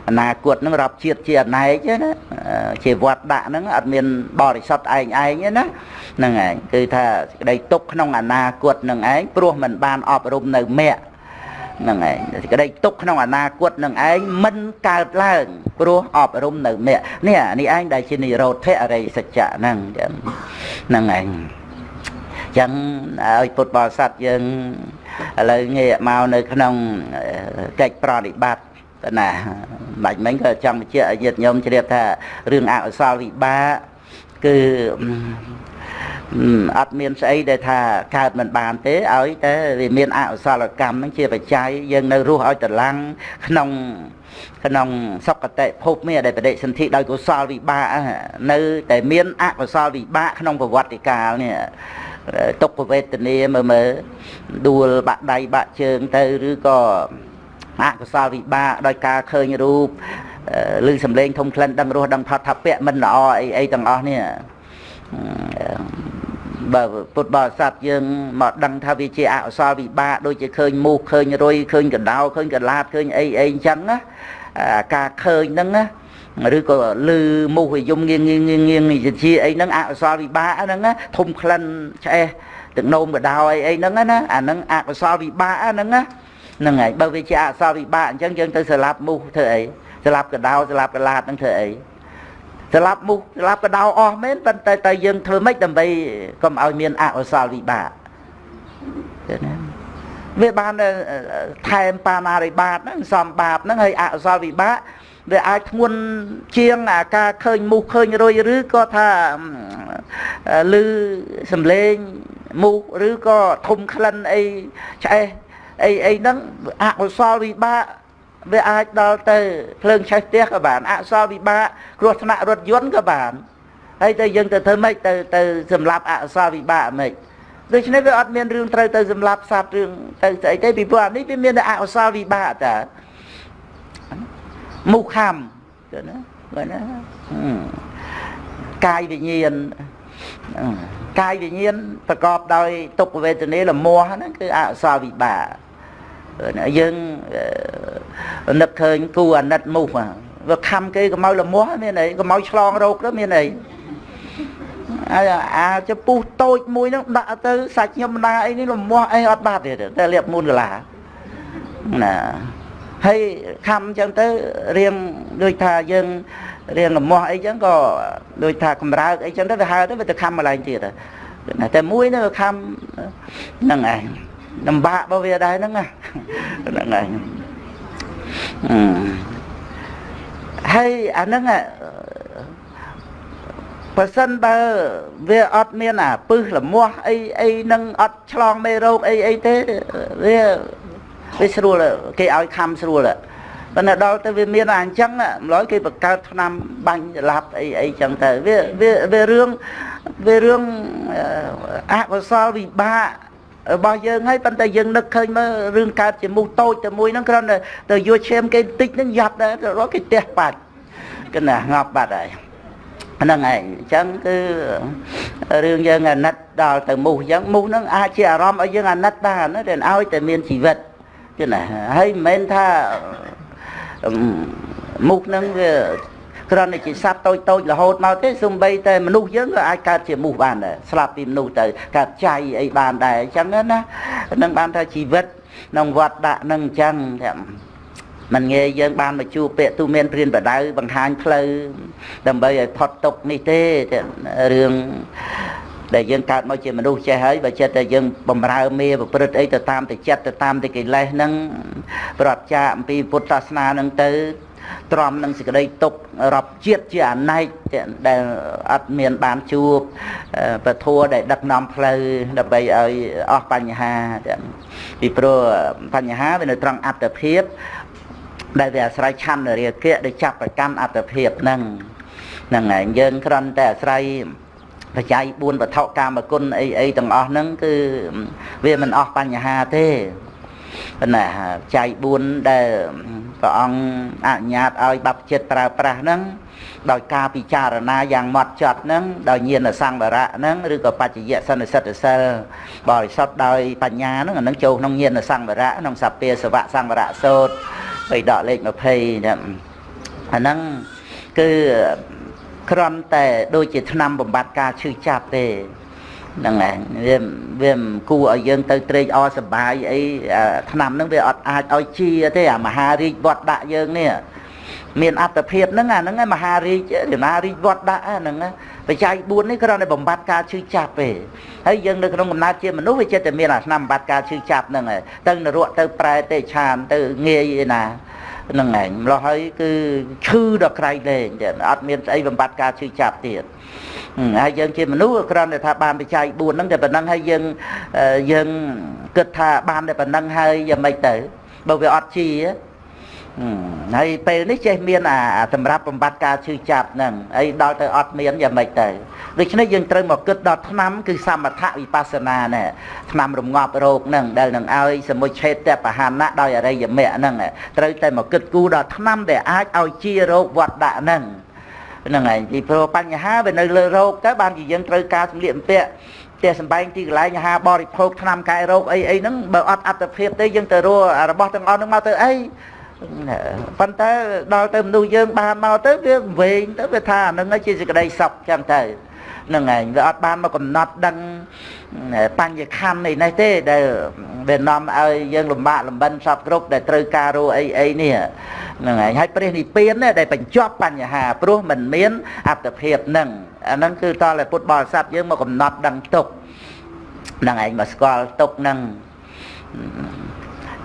អនាគតហ្នឹងរាប់ជាតិជាអណែកណាជាវត្តដាក់ហ្នឹងអត់មានបរិសុទ្ធឯងឯងណាហ្នឹងឯងគឺថាសេចក្តីទុកក្នុងអនាគតនឹងឯងព្រោះមិនបានអប់រំនៅមគ្គហ្នឹងឯងសេចក្តីទុកក្នុងអនាគតនឹងឯងមិនកើតឡើងព្រោះអប់រំនៅមគ្គនេះនេះឯងដែលជានិរោធអរិយសច្ចៈហ្នឹងហ្នឹងឯងចឹងឲ្យពុទ្ធបរិស័ទយើងឥឡូវងាកមកនៅក្នុងកិច្ចប្រតិបត្តិណាបាច់មិញក៏ចង់បញ្ជាក់ឲ្យញាតិញោមជ្រាបថារឿងអកុសលវិបាកគឺ អត់មានស្អីដែលថាកើតមិនបានទេឲ្យតែវាមានអកុសលកម្មនឹងជាបច្ច័យយើងនៅរស់ឲ្យត្រឡំងក្នុងក្នុងសុគតិភពមានដែលបដិសន្ធិដោយកុសលវិបាកនៅតែមានអកុសលវិបាកក្នុងប្រវត្តិកាលនេះទុក្ខវេទនាមើលមើលដួលបាក់ដៃបាក់ជើងទៅឬក៏អកុសលវិបាកដោយការឃើញរូបឬសំឡេងធំក្លិនដឹងរសដឹងផាត់ថាពៈមិនល្អអីអីទាំងអស់នេះ បើពុទ្ធបរិស័ទយើងមកដឹងថាវាជាអកុសលវិបាកដូចជាឃើញមូសឃើញរុយឃើញកណ្ដោឃើញកលាតឃើញអីអីអញ្ចឹងណាការឃើញហ្នឹងណាឬក៏លឺមូសយំងៀងងៀងងៀងជាអីហ្នឹងអកុសលវិបាកហ្នឹងណាធំក្លិនឆ្អេះទឹកនោមកដោអីអីហ្នឹងណាអាហ្នឹងអកុសលវិបាកហ្នឹងណាហ្នឹងហើយបើវាជាអកុសលវិបាកអញ្ចឹងយើងទៅស្លាប់មូសធ្វើអីស្លាប់កដោស្លាប់កលាតហ្នឹងធ្វើអី ស្លាប់មុខស្លាប់កដោអស់មែនប៉ុន្តែតែយើងធ្វើម៉េចដើម្បីកុំឲ្យមានអកុសលវិបាកឃើញទេវាបានថែមបាមារិបាតហ្នឹងសំបាបហ្នឹងហើយអកុសលវិបាកវាអាចធ្ងន់ជាងអាការឃើញមុខឃើញរុយឬក៏ថាឮសំឡេងមុខឬក៏ធំក្លិនអីឆ្អេះអីអីហ្នឹងអកុសលវិបាក វាអាចដល់ទៅភ្លើងឆេះផ្ទះក៏បានអសលវិបាកគ្រោះថ្នាក់រថយន្តក៏បានហើយតែយើងទៅធ្វើម៉េចទៅទៅសម្លាប់អសលវិបាកម៉េចដូច្នេះវាអត់មានរឿងត្រូវទៅសម្លាប់សត្វរឿងទៅស្អីទេពីព្រោះអានេះវាមានតែអសលវិបាកតាមុខខំទៅណាបើណាកាយវិញ្ញាណកាយវិញ្ញាណប្រកបដោយទុក្ខវេទនាលមាស់ហ្នឹងគឺអសលវិបាក យើងនឹកឃើញគូអាណិតមូសវាខំគេកម្ៅលមាស់មានអីកម្ៅឆ្លងរោគទៅមានអីអាអាចពុះតូចមួយហ្នឹងដាក់ទៅសាច់ខ្ញុំណាអីនេះលំមាស់អីអត់បាត់ទេតែលាបមូនកលាណាហើយខំអញ្ចឹងទៅរៀងដូចថាយើងរៀងលំមាស់អីចឹងក៏ដូចថាកម្រើកអីចឹងទៅវាហើទៅវាទៅខំម្លែងទៀតតែមួយនៅខំហ្នឹងឯង លំបាករបស់វាដែរហ្នឹងហ្នឹងឯងហើយអាហ្នឹងបើសិនបើវាអត់មានអាពឹសលមាស់អីអីនឹងអត់ឆ្លងមេរោគអីអីទេវាវាស្រួលគេឲ្យខំស្រួលប៉ុន្តែដល់ទៅវាមានអាអញ្ចឹងម្ល៉េះគេបង្កើតឆ្នាំបាញ់ច្រឡាប់អីអីចឹងទៅវាវាវារឿងវារឿងអកុសលវិបាក របស់យើងហើយប៉ុន្តែយើងនឹកឃើញមើលរឿងកើតជាមូសតូចតែមួយហ្នឹងគ្រាន់តែទៅយកឈាមគេបន្តិចហ្នឹងយ៉ាប់ដែររកគេទះបាច់គណាងាប់បាត់ហើយហ្នឹងឯងអញ្ចឹងគឺរឿងយើងអាណិតដល់ទៅមូសអញ្ចឹងមូសហ្នឹងអាចជាអារម្មណ៍ឲ្យយើងអាណិតបានណាតែឲ្យតែមានជីវិតគឺណាហើយមិនមែនថាមុខហ្នឹងវា គ្រាន់តែជាសត្វតូចតូចរហូតមកទេសំបីតែមនុស្សយើងក៏អាចកើតជាមូសបានដែរស្លាប់ពីមនុស្សទៅកើតចៃអីបានដែរអញ្ចឹងណានឹងបានថាជីវិតក្នុងវត្តដាក់នឹងអញ្ចឹងមិនងាយយើងបានមកជួបពាក្យទូមានព្រានបដៅបង្ហាញផ្លូវដើម្បីឲ្យផុតទុកនេះទេរឿងដែលយើងកើតមកជាមនុស្សចេះហើយបើចិត្តតែយើងបំរើមេប្រព្រឹត្តអីទៅតាមតែចិត្តទៅតាមតែកិលេសហ្នឹងប្រត់ចាអំពីពុទ្ធសាសនាហ្នឹងទៅ ទ្រាំនឹងសេចក្តីទុករាប់ជាតិជាអណែកដែលអត់មានបានជួបពធัวដែលដឹកនាំផ្លូវដើម្បីឲ្យអស់បញ្ហាពីព្រោះបញ្ហាវានៅត្រង់អត្តភាពដែលវាអាស្រ័យឆន្ទរាគៈដែលចាប់ប្រកាន់អត្តភាពហ្នឹងហ្នឹងហើយយើងគ្រាន់តែអាស្រ័យបច្ច័យ4វត្ថុកាមគុណអីអីទាំងអស់ហ្នឹងគឺវាមិនអស់បញ្ហាទេ ណាបច្ច័យ4ដែលព្រះអង្គអនុញ្ញាតឲ្យបព្វជិតប្រើប្រាស់ហ្នឹងដោយការពិចារណាយ៉ាងម៉ត់ចត់ហ្នឹងដោយញាណសង្វរៈហ្នឹងឬក៏បច្ចយៈសន្និសិទ្ធសិលបរិសុទ្ធដោយបញ្ញាហ្នឹងអាហ្នឹងចូលក្នុងញាណសង្វរៈក្នុងសពាសវៈសង្វរៈសូត្របីដកលេខ20ហ្នឹងអាហ្នឹងគឺគ្រាន់តែដូចជាថ្នាំបំបត្តិការឈឺចាប់ទេ ហ្នឹងហើយវាវាមិនគួរឲ្យយើងទៅត្រេកអរសប្បាយអីថ្នាំហ្នឹងវាអត់អាចឲ្យជាទេអាមហារាជវត្តដាក់យើងនេះមានអត្តភាពហ្នឹងអាហ្នឹងមហារាជមហារាជវត្តដាក់ហ្នឹងបច្ច័យ4នេះគ្រាន់តែបំបត្តិការឈឺចាប់ទេហើយយើងនៅក្នុងកំណើតជាមនុស្សវាចិត្តតែមានអាថ្នាំបំបត្តិការឈឺចាប់ហ្នឹងហើយទៅនរកទៅប្រែទៅឆានទៅងាយឯណាហ្នឹងឯងម្លោះហើយគឺឈឺដល់ក្រៃលែងទៀតអត់មានស្អីបំបត្តិការឈឺចាប់ទៀត ហើយយើងជាមនុស្សគ្រាន់តែថាបានបច្ច័យ4ហ្នឹងតែប៉ុណ្ណឹងហើយយើងយើងគិតថាបានតែប៉ុណ្ណឹងហើយយ៉ាងម៉េចទៅបើវាអត់ជាហើយពេលនេះចេះមានអាសម្រាប់បំបត្តិការឈឺចាប់ហ្នឹងហើយដល់ទៅអត់មានយ៉ាងម៉េចទៅដូច្នេះយើងត្រូវមកគិតដល់ឆ្នាំគឺសមថវិបស្សនានេះឆ្នាំរងាប់រោគហ្នឹងដែលនឹងឲ្យសមុឆេតបហានៈដោយអរិយមគ្គហ្នឹងត្រូវតែមកគិតគូរដល់ឆ្នាំដែលអាចឲ្យជារោគវត្តដាក់ហ្នឹង ហ្នឹងហើយពីព្រោះបញ្ហាវានៅលើរោគទៅបានជាយើងត្រូវការសម្លៀកបំពាក់ផ្ទះសំបែងទីកន្លែងអាហារបរិភោគថ្នាំកែរោគអីអីហ្នឹងបើអត់អត្តភាពទេយើងទៅរករបស់ទាំងអស់ហ្នឹងមកទៅអីប៉ុន្តែដល់ទៅមនុស្សយើងបានមកទៅវាវែងទៅវាថាអានឹងជាសេចក្តីសុខចឹងទៅ នឹងឯងវាអត់បានមកកំណត់ដឹងបញ្ញខណ្ឌនេះនេះទេដែលវានាំឲ្យយើងលំបាកលំបិនសពគ្រប់ដែលត្រូវការរੂអីអីនេះហ្នឹងហើយហើយព្រះនិព្វានដែលបញ្ចប់បញ្ហាព្រោះมันមានអត្តភាពហ្នឹងអាហ្នឹងគឺតតែពុទ្ធបរិស័ទយើងមកកំណត់ដឹងទុកហ្នឹងឯងមកស្គាល់ទុកហ្នឹង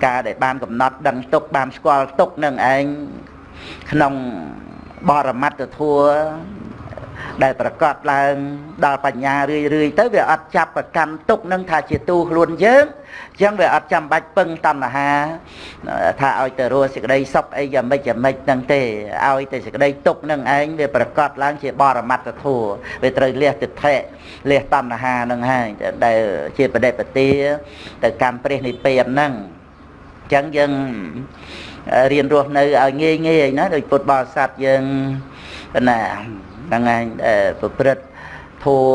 ការដែលបានកំណត់ដឹងទុកបានស្គាល់ទុកនឹងឯងក្នុងបរមត្តធัว ដែលប្រកាសឡើងដល់បញ្ញារឿយរឿយទៅវាអត់ចាប់ប្រកាន់ទុកនឹងថាជាទូខ្លួនយើងអញ្ចឹងវាអត់ចាំបាច់ពឹងតណ្ហាថាឲ្យទៅរស់សេចក្តីសុខអីយ៉ាងម៉េចយ៉ាងម៉េចហ្នឹងទេឲ្យតែសេចក្តីទុកនឹងឯងវាប្រកាសឡើងជាបរមត្តធัวវាត្រូវលះទិដ្ឋិលះតណ្ហានឹងហើយដែលជាបដិបទាទៅកម្មព្រះនិព្វានហ្នឹងអញ្ចឹងយើងរៀនរស់នៅឲ្យងាយងាយណាដោយពុទ្ធបរិស័ទយើងណា ហ្នឹងឯងប្រព្រឹត្តធัว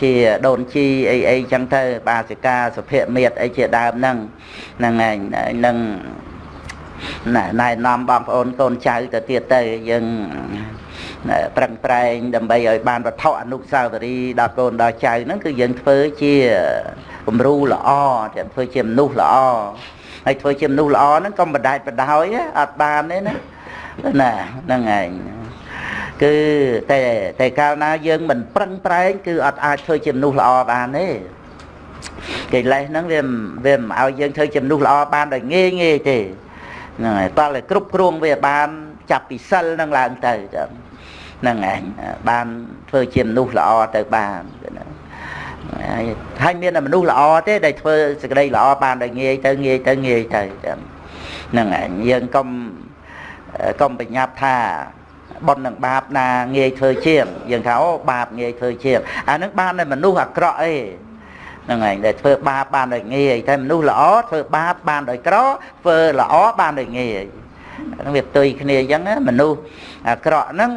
ជាដូនជីអីអីចឹងទៅបាសិកាសុភមេតអីជាដើមហ្នឹងហ្នឹងឯងនឹងណែណែនាំបងប្អូនកូនចៅទៅទៀតទៅយើងប្រឹងប្រែងដើម្បីឲ្យបានវត្ថុអនុស្សាវរីយ៍ដល់កូនដល់ចៅហ្នឹងគឺយើងធ្វើជាគំរូល្អតែធ្វើជាមនុស្សល្អហើយធ្វើជាមនុស្សល្អហ្នឹងកុំបដែតបដោយអត់បានទេណាណាហ្នឹងឯង គឺតែតែកាលណាយើងមិនប្រឹងប្រែងគឺអត់អាចធ្វើជាមនុស្សល្អបានទេកិលេសហ្នឹងវាវាមិនឲ្យយើងធ្វើជាមនុស្សល្អបានដោយងាយងាយទេហ្នឹងហើយតើគ្រប់គ្រងវាបានចាប់ពីសិលហ្នឹងឡើងទៅហ្នឹងឯងបានធ្វើជាមនុស្សល្អទៅបានហើយមានតែមនុស្សល្អទេដែលធ្វើសេចក្តីល្អបានដោយងាយទៅងាយទៅងាយទៅហ្នឹងឯងយើងកុំកុំបញ្ញត្តិថា បុណ្យនិងបាបណាងាយធ្វើជាងយើងថាអូបាបងាយធ្វើជាងអានឹងបានតែមនុស្សអាក្រក់អីហ្នឹងឯងដែលធ្វើបាបបានដោយងាយតែមនុស្សល្អធ្វើបាបបានដោយក្រធ្វើល្អបានដោយងាយហ្នឹងវាផ្ទុយគ្នាអញ្ចឹងមនុស្សអាក្រក់ហ្នឹង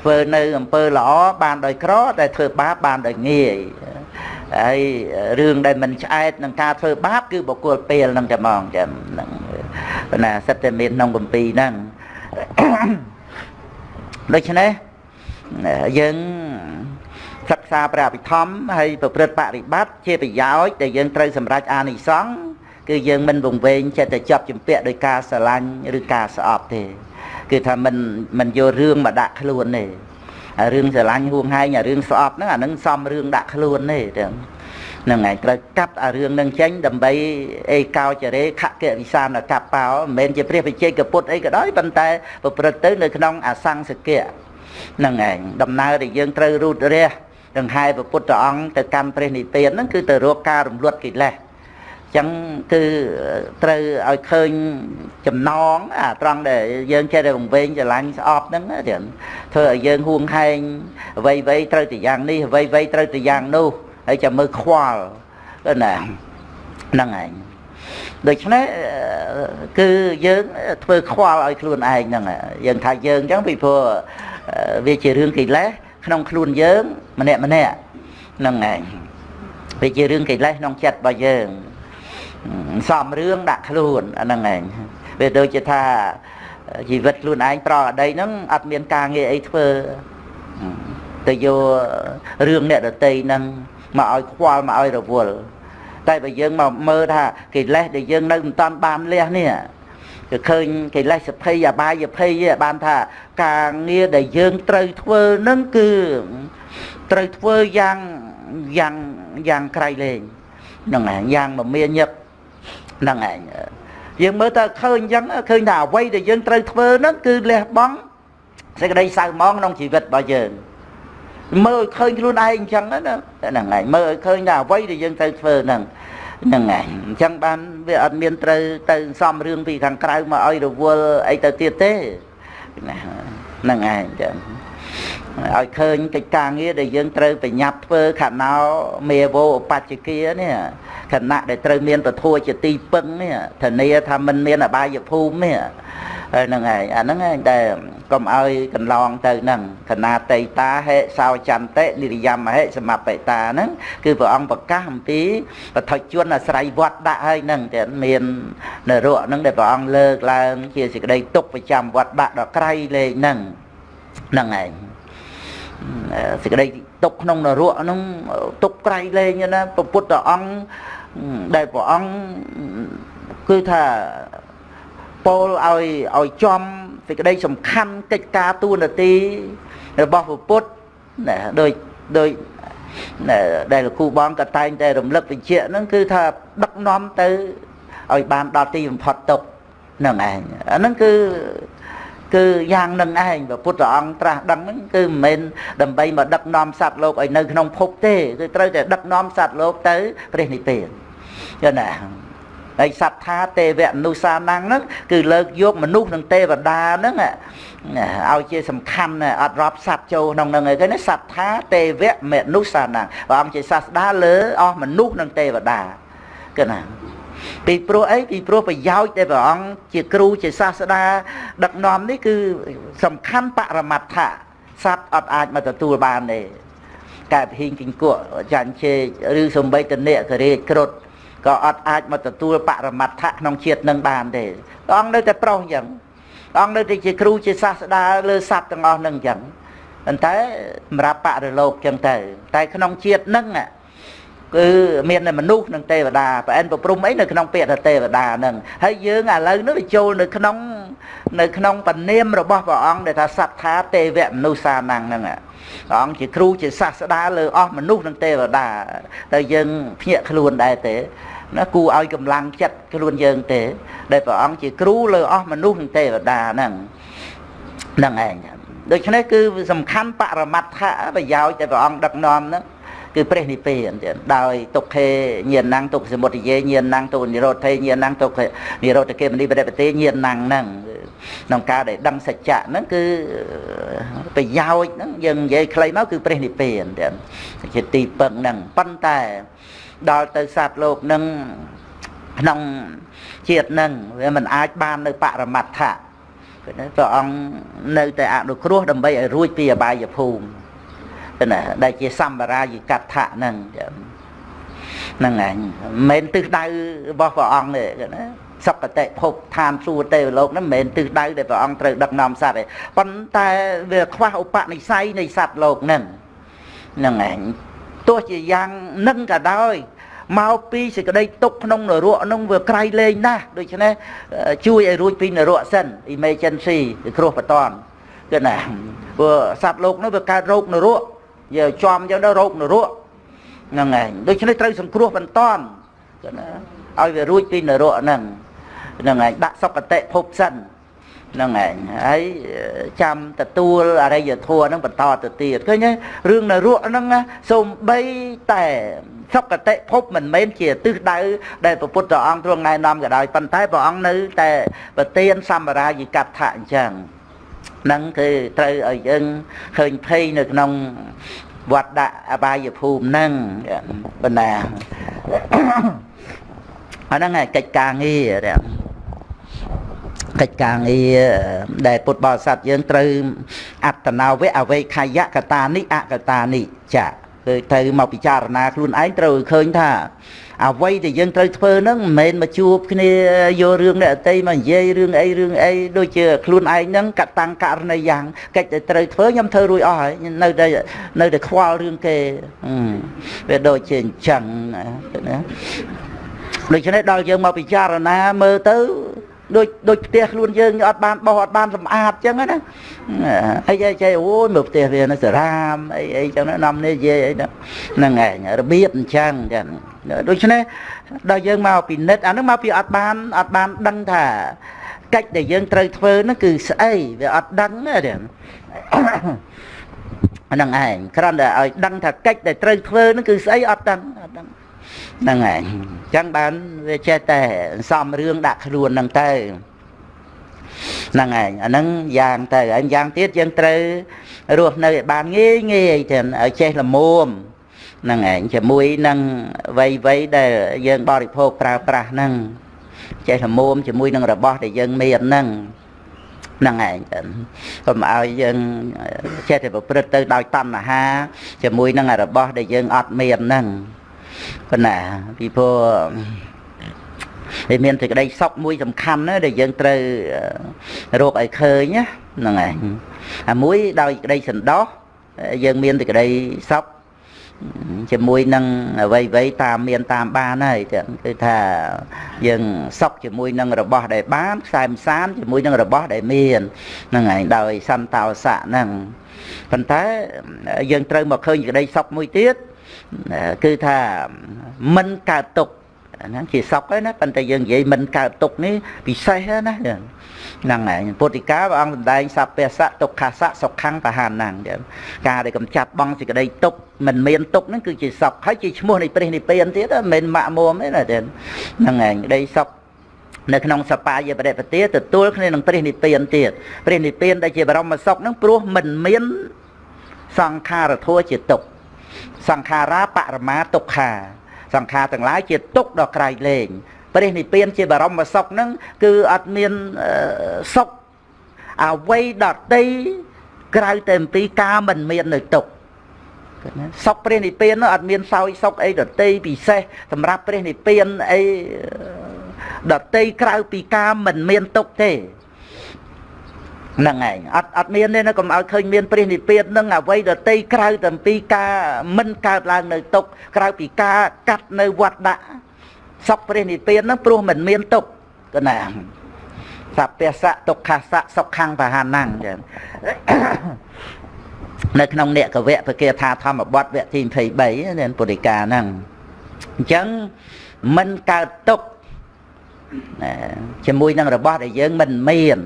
ធ្វើនៅអំពើល្អបានដោយក្រតែធ្វើបាបបានដោយងាយហើយរឿងដែលមិនឆ្អែតនឹងការធ្វើបាបគឺបុគ្គលពេលនឹងតែហ្មងចឹងហ្នឹងណាសិតតែមានក្នុងគម្ពីរហ្នឹង ដូច្នេះយើងសិក្សាព្រះអភិធម្មហើយប្រព្រឹត្តបរិបត្តិជាប្រយោជន៍ដែលយើងត្រូវសម្រេចអានិសង្ឃគឺយើងមិនវង្វេងចិត្តតែចាប់ជំពាក់ដោយការស្រឡាញ់ឬការស្អប់ទេ គឺថាមិនមិនយករឿងមកដាក់ខ្លួនទេរឿងស្រឡាញ់ហួងហែងអារឿងស្អប់ហ្នឹងអានឹងសំរឿងដាក់ខ្លួនទេទាំង ហ្នឹងហើយត្រូវកាត់អារឿងនឹងចេញដើម្បីអេកោចរេខកវិសានកបោមិនមែនជាព្រះវិជ័យកពុទ្ធអីក៏ដោយប៉ុន្តែប្រព្រឹត្តទៅនៅក្នុងអសង្សកៈហ្នឹងឯងដំណើរដែលយើងត្រូវរូតរះដង្ហែព្រះពុទ្ធអង្គទៅកាន់ព្រះនិព្វានហ្នឹងគឺទៅរកការរំលត់កិលេសចឹងគឺត្រូវឲ្យឃើញចំណងអាត្រង់ដែលយើងចេះតែវង្វេងច្រឡាញ់ស្អប់ហ្នឹងទៀតធ្វើឲ្យយើងហួងហែងអ្វីអ្វីត្រូវតែយ៉ាងនេះអ្វីអ្វីត្រូវតែយ៉ាងនោះ ហើយចាំមើលខ្វល់ណាហ្នឹងឯងដូច្នេះគឺយើងធ្វើខ្វល់ឲ្យខ្លួនឯងហ្នឹងយើងថាយើងអញ្ចឹងពីព្រោះវាជារឿងកិលេសក្នុងខ្លួនយើងម្នាក់ម្នាក់ហ្នឹងឯងវាជារឿងកិលេសក្នុងចិត្តរបស់យើងសំរឿងដាក់ខ្លួនអាហ្នឹងឯងវាដូចជាថាជីវិតខ្លួនឯងប្រអតីហ្នឹងអត់មានការងារអីធ្វើទៅយករឿងអ្នកដតីហ្នឹង មកឲ្យខ្វល់មកឲ្យរវល់តែបើយើងមកមើលថាកិលេសដែលយើងនៅមិនតាន់បានលះនេះគឺឃើញកិលេសសភ័យអបាយភ័យបានថាការងារដែលយើងត្រូវធ្វើនឹងគឺត្រូវធ្វើយ៉ាងយ៉ាងយ៉ាងក្រៃលែងហ្នឹងឯងយ៉ាងមមាញឹកហ្នឹងឯងយើងមើលទៅឃើញអញ្ចឹងឃើញថាអ្វីដែលយើងត្រូវធ្វើហ្នឹងគឺលះបង់សេចក្តីសៅហ្មងក្នុងជីវិតរបស់យើង មើលឲ្យឃើញខ្លួនឯងអញ្ចឹងណាហ្នឹងហើយមើលឲ្យឃើញថាអ្វីដែលយើងត្រូវធ្វើហ្នឹងហ្នឹងហើយអញ្ចឹងបានវាអត់មានត្រូវទៅសំរឿងពីខាងក្រៅមកឲ្យរវល់អីទៅទៀតទេណាហ្នឹងឯងចឹង ឲ្យឃើញកិច្ចការងារដែលយើងត្រូវប្រញាប់ធ្វើខណោមេវោបច្ចគានេះខណៈដែលត្រូវមានពធัวជាទីពឹងនេះធានាថាមិនមានអបាយភូមិនេះហ្នឹងហើយអាហ្នឹងឯងដែលកុំឲ្យកន្លងទៅហ្នឹងកណាតេតាហេសោចន្តិនិរិយមហេសមបេតាហ្នឹងគឺព្រះអង្គប្រកាសអំពីបឋិជនអាស្រ័យវត្តដាក់ហើយហ្នឹងតែមាននរកហ្នឹងដែលព្រះអង្គលើកឡើងជាសេចក្តីទុកប្រចាំវត្តដាក់ដល់ក្រៃលេខហ្នឹងហ្នឹងឯង សេចក្តីទុកក្នុងនរកហ្នឹងទុកក្រៃលែងណាព្រះពុទ្ធអង្គដែលព្រះអង្គគឺថាពោលឲ្យឲ្យចំសេចក្តីសំខាន់កិច្ចការទួនាទីរបស់ព្រះពុទ្ធណាដោយដោយដែលលោកគ្រូបងក៏តែងតែរំលឹកបញ្ជាក់ហ្នឹងគឺថាដឹកនាំទៅឲ្យបានដល់ទីបំផុតទុកហ្នឹងឯងអាហ្នឹងគឺ គឺយ៉ាងនឹងឯងព្រះពុទ្ធអង្គត្រាស់ដឹងហ្នឹងគឺមិនមែនដើម្បីមកដឹកនាំសត្វលោកឲ្យនៅក្នុងភពទេគឺត្រូវតែដឹកនាំសត្វលោកទៅព្រះនិព្វានយល់ណាហើយសត្ថាទេវមនុសានងហ្នឹងគឺលើកយកមនុស្សនិងទេវតាហ្នឹងឲ្យជាសំខាន់អត់រាប់សត្វចូលក្នុងហ្នឹងឯងណាសត្ថាទេវមនុសានងព្រះអង្គជាសាស្តាលើអស់មនុស្សនិងទេវតាគឺណា ពីព្រោះអីពីព្រោះប្រយោជន៍ដែលព្រះអង្គជាគ្រូជាសាស្តាដឹកនាំនេះគឺសំខាន់បរមត្ថៈសត្វអត់អាចមកទទួលបានទេកើតហ៊ីងគិញគក់ចាញ់ជេរឬសំបីតនិករាជគ្រុតក៏អត់អាចមកទទួលបរមត្ថៈក្នុងជាតិនឹងបានទេព្រះអង្គនៅតែប្រុសអញ្ចឹងព្រះអង្គនៅតែជាគ្រូជាសាស្តាលើសត្វទាំងអស់នឹងអញ្ចឹងប៉ុន្តែសម្រាប់បរិលោកអញ្ចឹងទៅតែក្នុងជាតិនឹង គឺមានតែមនុស្សនិងទេវតាប្រអិនប្រព្រំអីនៅក្នុងពាក្យថាទេវតាហ្នឹងហើយយើងឥឡូវនេះចូលនៅក្នុងនៅក្នុងបនាមរបស់ព្រះអង្គដែលថាសត្ថាទេវមនុស្សសានហ្នឹងហ្នឹងព្រះអង្គជាគ្រូជាសាស្តាលើអស់មនុស្សនិងទេវតាតែយើងភ្ញាក់ខ្លួនដែរទេណាគូឲ្យកម្លាំងចិត្តខ្លួនយើងទេ ដែលព្រះអង្គជាគ្រូលើអស់មនុស្សនិងទេវតាហ្នឹងហ្នឹងឯងដូច្នេះគឺសំខាន់បរមត្ថៈប្រយោជន៍ដែលព្រះអង្គដឹកនាំហ្នឹង គឺព្រះនិព្វានទៀតដោយទុក្ខេញាណังទុក្ខសមុទយេញាណังទុនិរោធេញាណังទុក្ខនិរោធកេមនីបរិបទេញាណังហ្នឹងក្នុងការដែលដឹងសច្ចៈហ្នឹងគឺប្រយោជន៍ហ្នឹងយើងនិយាយខ្លីមកគឺព្រះនិព្វានទៀតជាទីពឹងហ្នឹងប៉ុន្តែដល់ទៅសត្វលោកហ្នឹងក្នុងជាតិហ្នឹងវាមិនអាចបាននៅបរមត្ថៈព្រះអង្គនៅតែអនុគ្រោះដើម្បីឲ្យរួចពីអបាយភូមិ ណាដែលជាសម្បារាយិកដ្ឋៈហ្នឹងហ្នឹងឯងមិនមែនទិសដៅរបស់ព្រះអង្គទេណាសុគតិភពឋានសួគ៌ទេវលោកហ្នឹងមិនមែនទិសដៅដែលព្រះអង្គត្រូវដឹកនាំសត្វទេប៉ុន្តែវាខ្វះឧបនិស្ស័យនៃសត្វលោកហ្នឹងហ្នឹងឯងទោះជាយ៉ាងនឹងក៏ដោយមកពីសេចក្តីទុកក្នុងនរកនឹងវាក្រៃលែងណាស់ដូច្នេះជួយឲ្យរួចពីនរកសិន emergency គ្រោះបតនគឺណាព្រោះសត្វលោកនោះវាកើតរោគនរក យកចំយកទៅរោគនរកហ្នឹងឯងដូច្នេះត្រូវសង្គ្រោះបន្តគឺណាឲ្យវារួចពីនរកហ្នឹងហ្នឹងឯងដាក់សុគតិភពសិនហ្នឹងឯងហើយចាំទទួលអរិយធម៌ហ្នឹងបន្តទៅទៀតឃើញទេរឿងនរកហ្នឹងសូម្បីតែសុគតិភពមិនមែនជាទិសដៅដែលព្រះពុទ្ធអង្គទ្រង់ណែនាំក៏ដោយប៉ុន្តែព្រះអង្គនៅតែប្រទានសម្រាយិកថាអញ្ចឹងហ្នឹងគឺត្រូវឲ្យយើងឃើញភ័យនៅក្នុងវត្តដាក់អបាយភូមិហ្នឹងបណ្ណាអាហ្នឹងឯកិច្ចការងារកិច្ចការងារដែលពុទ្ធបរិស័ទយើងត្រូវអត្តនាវៈអវេខយកតានិអកតានិចាគឺត្រូវមកពិចារណាខ្លួនឯងត្រូវឃើញថា អ្វីដែលយើងត្រូវធ្វើហ្នឹងមិនមែនមកជួបគ្នាយករឿងអ្នកអតីមកនិយាយរឿងអីរឿងអីដូចជាខ្លួនឯងហ្នឹងកតាំងករណីយ៉ាងកិច្ចដែលត្រូវធ្វើខ្ញុំធ្វើរួចអស់ហើយនៅតែនៅតែខ្វល់រឿងគេវាដូចជាអញ្ចឹងណាដូច្នេះដល់យើងមកពិចារណាមើលទៅដូចដូចផ្ទះខ្លួនយើងអត់បានបោសអត់បានសម្អាតចឹងណាអីអីចេះអូយមើលផ្ទះវានៅសារាមអីអីចឹងណានាំនេះនិយាយអីហ្នឹងឯងរបៀបអញ្ចឹងចឹង ដូច្នេះដល់យើងមកពិនិត្យអានឹងមកពីអត់បានអត់បានដឹងថាកិច្ចដែលយើងត្រូវធ្វើនោះគឺស្អីវាអត់ដឹងទេហ្នឹងឯងគ្រាន់តែឲ្យដឹងថាកិច្ចដែលត្រូវធ្វើនោះគឺស្អីអត់ដឹងអត់ដឹងហ្នឹងឯងអញ្ចឹងបានវាចេះតែសំរឿងដាក់ខ្លួនហ្នឹងទៅហ្នឹងឯងអាហ្នឹងយ៉ាងទៅហើយយ៉ាងទៀតយើងត្រូវរស់នៅឲ្យបានងាយងាយទៅឲ្យចេះល្មម ហ្នឹងឯងជាមួយនឹងវ័យវ័យដែលយើងបរិភោគប្រើប្រាស់ហ្នឹងចេះល្មមជាមួយនឹងរបស់ដែលយើងមានហ្នឹងហ្នឹងឯងកុំឲ្យយើងចេះតែប្រព្រឹត្តទៅដោយតណ្ហា ជាមួយនឹងរបស់ដែលយើងអត់មានហ្នឹងប៉ុណ្ណាពីព្រោះវាមានសេចក្តីសុខមួយសំខាន់ណាដែលយើងត្រូវរកឲ្យឃើញហ្នឹងឯងអាមួយដោយក្តីសន្តោសយើងមានសេចក្តីសុខ ជាមួយនឹងអ្វីអ្វីតាមមានតាមបានហើយគឺថាយើងសុខជាមួយនឹងរបស់ដែលបានខ្សែមសានជាមួយនឹងរបស់ដែលមានហ្នឹងឯងដោយសន្តោសៈហ្នឹងប៉ុន្តែយើងត្រូវមកឃើញក្តីសុខមួយទៀតគឺថាមិនកើតទុកហ្នឹងជាសុខហើយណាប៉ុន្តែយើងនិយាយមិនកើតទុកនេះពិសេសណា ហ្នឹងហើយពុទ្ធិកាព្រះអង្គសម្ដែងសព្វសៈទុក្ខសៈសុខੰបហានហ្នឹងការដែលកំចាត់បងសេចក្តីទុកមិនមានទុកហ្នឹងគឺជាសុខហើយជាឈ្មោះនៃព្រះនិព្វានទៀតមិនមែនម៉ាក់មុំទេណាហ្នឹងហើយក្តីសុខនៅក្នុងសបាយបរិបទាទទួលគ្នានឹងព្រះនិព្វានទៀតព្រះនិព្វានដែលជាបរមសុខហ្នឹងព្រោះមិនមានសង្ខារធัวជាទុក្ខសង្ខារាបរមាទុក្ខាសង្ខារទាំងឡាយជាទុក្ខដ៏ក្រៃលែង ព្រះនិព្វានជាបរមសុខហ្នឹងគឺអត់មានសុខអ្វីដតីក្រៅតែអំពីការមិនមាននៅទុក្ខសុខព្រះនិព្វាននោះអត់មានសោយសុខអីដតីពិសេសសម្រាប់ព្រះនិព្វានអីដតីក្រៅពីការមិនមានទុកទេហ្នឹងឯងអត់អត់មានទេណាកុំឲ្យឃើញមានព្រះនិព្វាននឹងអវ័យដតីក្រៅតែពីការមិនកើតឡើងនៅទុកក្រៅពីការកាត់នៅវត្តដាក់ សុខព្រះនិព្វានហ្នឹងព្រោះមិនមានទុកកណាសព្វសៈទុក្ខសៈសុខੰបហានੰចឹងនៅក្នុងនេកវៈពគាថាធម្មបទវគ្គទី23នេះពុរិកាហ្នឹងអញ្ចឹងមិនកើតទុកជាមួយនឹងរបស់ដែលយើងមិនមាន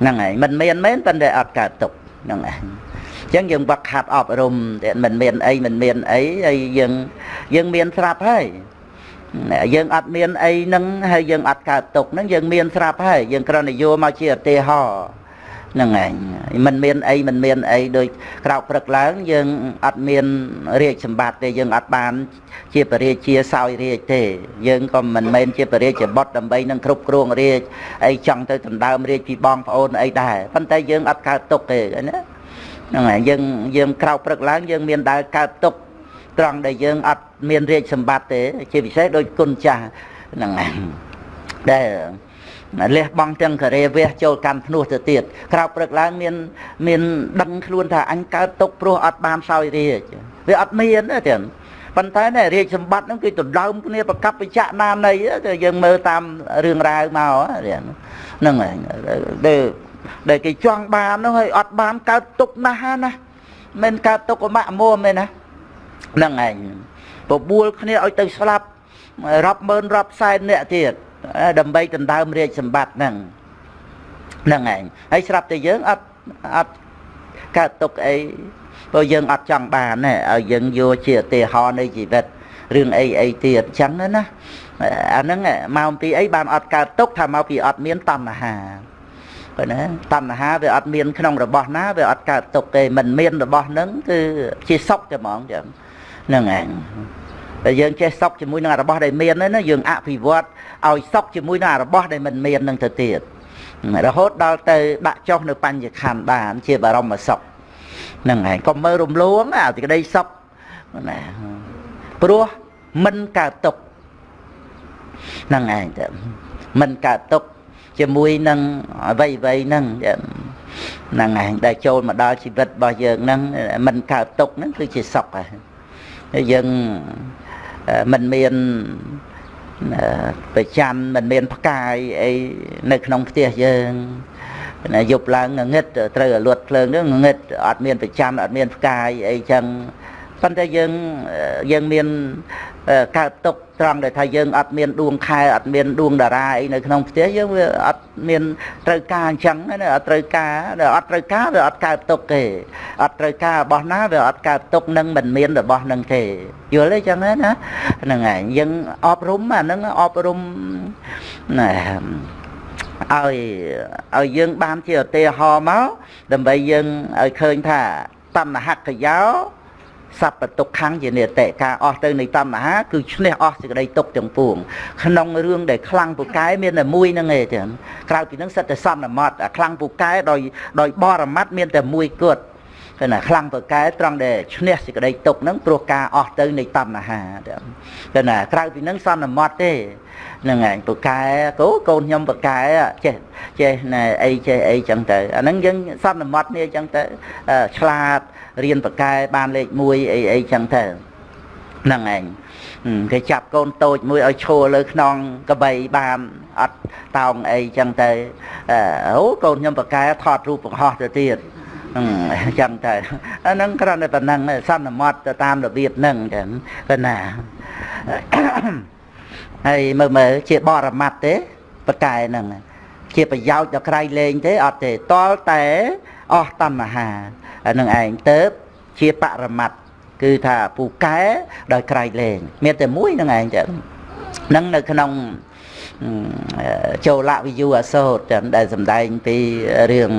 ហ្នឹងហើយមិនមានមែនប៉ុន្តែអត់កើតទុកហ្នឹងហើយអញ្ចឹងយើងវឹកហាត់អប់រំតែមិនមានអីមិនមានអីហើយយើងយើងមានស្រាប់ហើយ យើងអត់មានអីហ្នឹងហើយយើងអត់កើតទុកហ្នឹងយើងមានស្រាប់ហើយយើងគ្រាន់តែយកមកជាឧទាហរណ៍ហ្នឹងឯងมันមានអីมันមានអីដូចក្រោកព្រឹកឡើងយើងអត់មានរាជសម្បត្តិទេយើងអត់បានជាបរិជាសោយរាជទេយើងក៏មិនមែនជាបរិជាបុត្រដើម្បីនឹងគ្រប់គ្រងរាជអីចង់ទៅដណ្ដើមរាជពីបងប្អូនអីដែរប៉ុន្តែយើងអត់កើតទុកទេណាហ្នឹងហើយយើងយើងក្រោកព្រឹកឡើងយើងមានដើរកើតទុក ត្រង់ដែលយើងអត់មានរាជសម្បត្តិទេ ជាពិសេសដូចគុណចាស់ហ្នឹងហើយដែលលះបង់ទាំងការេវះចូលកាន់ភ្នោះទៅទៀតក្រោកព្រឹកឡើងមាន មានដឹងខ្លួនថាអញកើតទុកព្រោះអត់បានសោយរាជវាអត់មានទេទៀតប៉ុន្តែណែរាជសម្បត្តិហ្នឹងគឺដណ្ដើមគ្នាប្រកបវិជ្ជណានៃទៅយើងមើលតាមរឿងរ៉ាវមកហ្នឹងហើយដែលដែលគេចង់បាននោះហើយអត់បានកើតទុកណាស់ណាមិនកើតទុកអមៈមួមទេណា ហ្នឹងឯងបបួលគ្នាឲ្យទៅស្លាប់រាប់ម៉ឺនរាប់សែនអ្នកទៀតដើម្បីដណ្ដើមរាជសម្បត្តិហ្នឹងហ្នឹងឯងហើយស្រាប់តែយើងអត់អត់កើតទុកអីព្រោះយើងអត់ចង់បានទេឲ្យយើងយកជាឧទាហរណ៍នៃជីវិតរឿងអីអីទៀតអញ្ចឹងណាអាហ្នឹងមកពីអីបានអត់កើតទុកថាមកពីអត់មានតណ្ហាបើណាតណ្ហាវាអត់មានក្នុងរបស់ណាវាអត់កើតទុកទេមិនមានរបស់ហ្នឹងគឺជាសុខតែហ្មងចឹងហ្នឹងឯងតែយើងចេះសុខជាមួយនឹងរបស់ដែលមានហ្នឹងណាយើងអភិវឌ្ឍឲ្យសុខជាមួយនឹងរបស់ដែលមិនមាននឹងទៅទៀតរហូតដល់ទៅដាក់ចុះនៅបញ្ញខណ្ឌបានជាបរមសុខហ្នឹងហើយកុំមើលរំលងអាសេចក្តីសុខណាព្រោះមិនកើតទុកហ្នឹងឯងទៅមិនកើតទុកជាមួយនឹងអ្វីអ្វីហ្នឹងហ្នឹងឯងដែលចូលមកដល់ជីវិតរបស់យើងហ្នឹងមិនកើតទុកហ្នឹងគឺជាសុខហើយ យើងមិនមានប្រច័នមិនមានផ្កាយអីនៅក្នុងផ្ទះយើងណាយប់ឡើងងឹតត្រូវឲ្យលួតភ្លើងហ្នឹងងឹតអត់មានប្រច័នអត់មានផ្កាយអីចឹងប៉ុន្តែយើងយើងមានកើតទុក ត្រង់ដែលថាយើងអត់មានដួងខែអត់មានដួងតារាអីនៅក្នុងផ្ទះយើងវាអត់មានត្រូវការអញ្ចឹងណាអត់ត្រូវការអត់ត្រូវការវាអត់កើតទុកទេអត់ត្រូវការរបស់ណាវាអត់កើតទុកនឹងមិនមានរបស់នឹងទេយល់ទេចឹងណាហ្នឹងហើយយើងអប់រំអាហ្នឹងអប់រំណាឲ្យឲ្យយើងបានជាឧទាហរណ៍មកដើម្បីយើងឲ្យឃើញថាតណ្ហកយោ សัพពទុក្ខំជានិតេការអស់ទៅនៃតណ្ហាគឺឈ្នះអស់សេចក្តីទុក្ខទាំងពួងក្នុងរឿងដែលខ្លាំងពូកែមានតែមួយហ្នឹងឯងចឹងក្រៅពីហ្នឹងសិតតែសន្មត់អាខ្លាំងពូកែដោយដោយបរមត្តមានតែមួយគត់គឺណាខ្លាំងពូកែត្រង់ដែលឈ្នះសេចក្តីទុក្ខហ្នឹងព្រោះការអស់ទៅនៃតណ្ហាគឺណាក្រៅពីហ្នឹងសន្មត់ទេ ហ្នឹងឯងពូកែកូកូនខ្ញុំពូកែចេះចេះណែអីចេះអីចឹងទៅអាហ្នឹងយើងសន្មត់នេះចឹងទៅឆ្លាតរៀនបកែបានលេខ1អីអីចឹងទៅហ្នឹងឯងគេចាប់កូនតូចមួយឲ្យឈរលើខ្នងកបីបានអត់តោងអីចឹងទៅអូកូនខ្ញុំបកែថតរូបបង្ហោះទៅទៀតអញ្ចឹងទៅអាហ្នឹងគ្រាន់តែប៉ុណ្ណឹងសន្មត់ទៅតាមរបៀបហ្នឹងចឹងប៉ុណ្ណា ហើយមើលមើលជាបរមត្តទេបកែហ្នឹងជាប្រយោជន៍ដល់ក្រៃលែងទេអត់ទេតលតែអស់តណ្ហានឹងឯងទៅជាបរមត្តគឺថាពូកែដោយក្រៃលែងមានតែមួយនឹងឯងចឹងនឹងនៅក្នុងចូលវិយូអសោតចឹងដែលសម្ដែងពីរឿង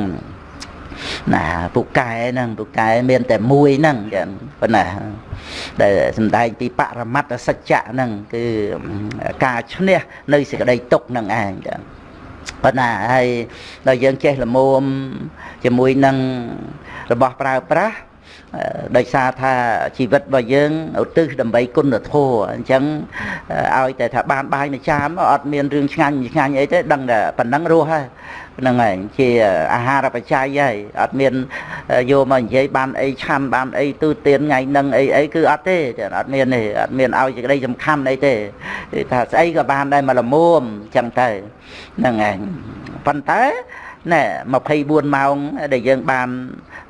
ណាពូកែហ្នឹងពូកែមានតែមួយហ្នឹងចឹងប៉ុណ្ណាដែលសំដែងពីបរមត្តសច្ចៈហ្នឹងគឺការឈ្នះនៅសេចក្តីទុកហ្នឹងឯងចឹងប៉ុណ្ណាហើយដល់យើងចេះល្មមជាមួយនឹងរបស់ប្រើប្រាស់ដោយសារថាជីវិតរបស់យើងឧទ្ទិសដើម្បីគុណធម៌អញ្ចឹងឲ្យតែថាបានបាយមួយចានអត់មានរឿងឆ្ងាញ់ឆ្ងាញ់អីទេដឹងតែប៉ុណ្ណឹងរស់ហើយ ហ្នឹងហើយជាអាហារបច្ច័យហើយអត់មានយកមកនិយាយបានអីឆាន់បានអីទូទានថ្ងៃហ្នឹងអីអីគឺអត់ទេអត់មានទេអត់មានឲ្យសេចក្តីសំខាន់អីទេថាស្អីក៏បានដែរមកលមុំអញ្ចឹងទៅហ្នឹងហើយប៉ុន្តែ ណែ24ម៉ោងដែលយើងបាន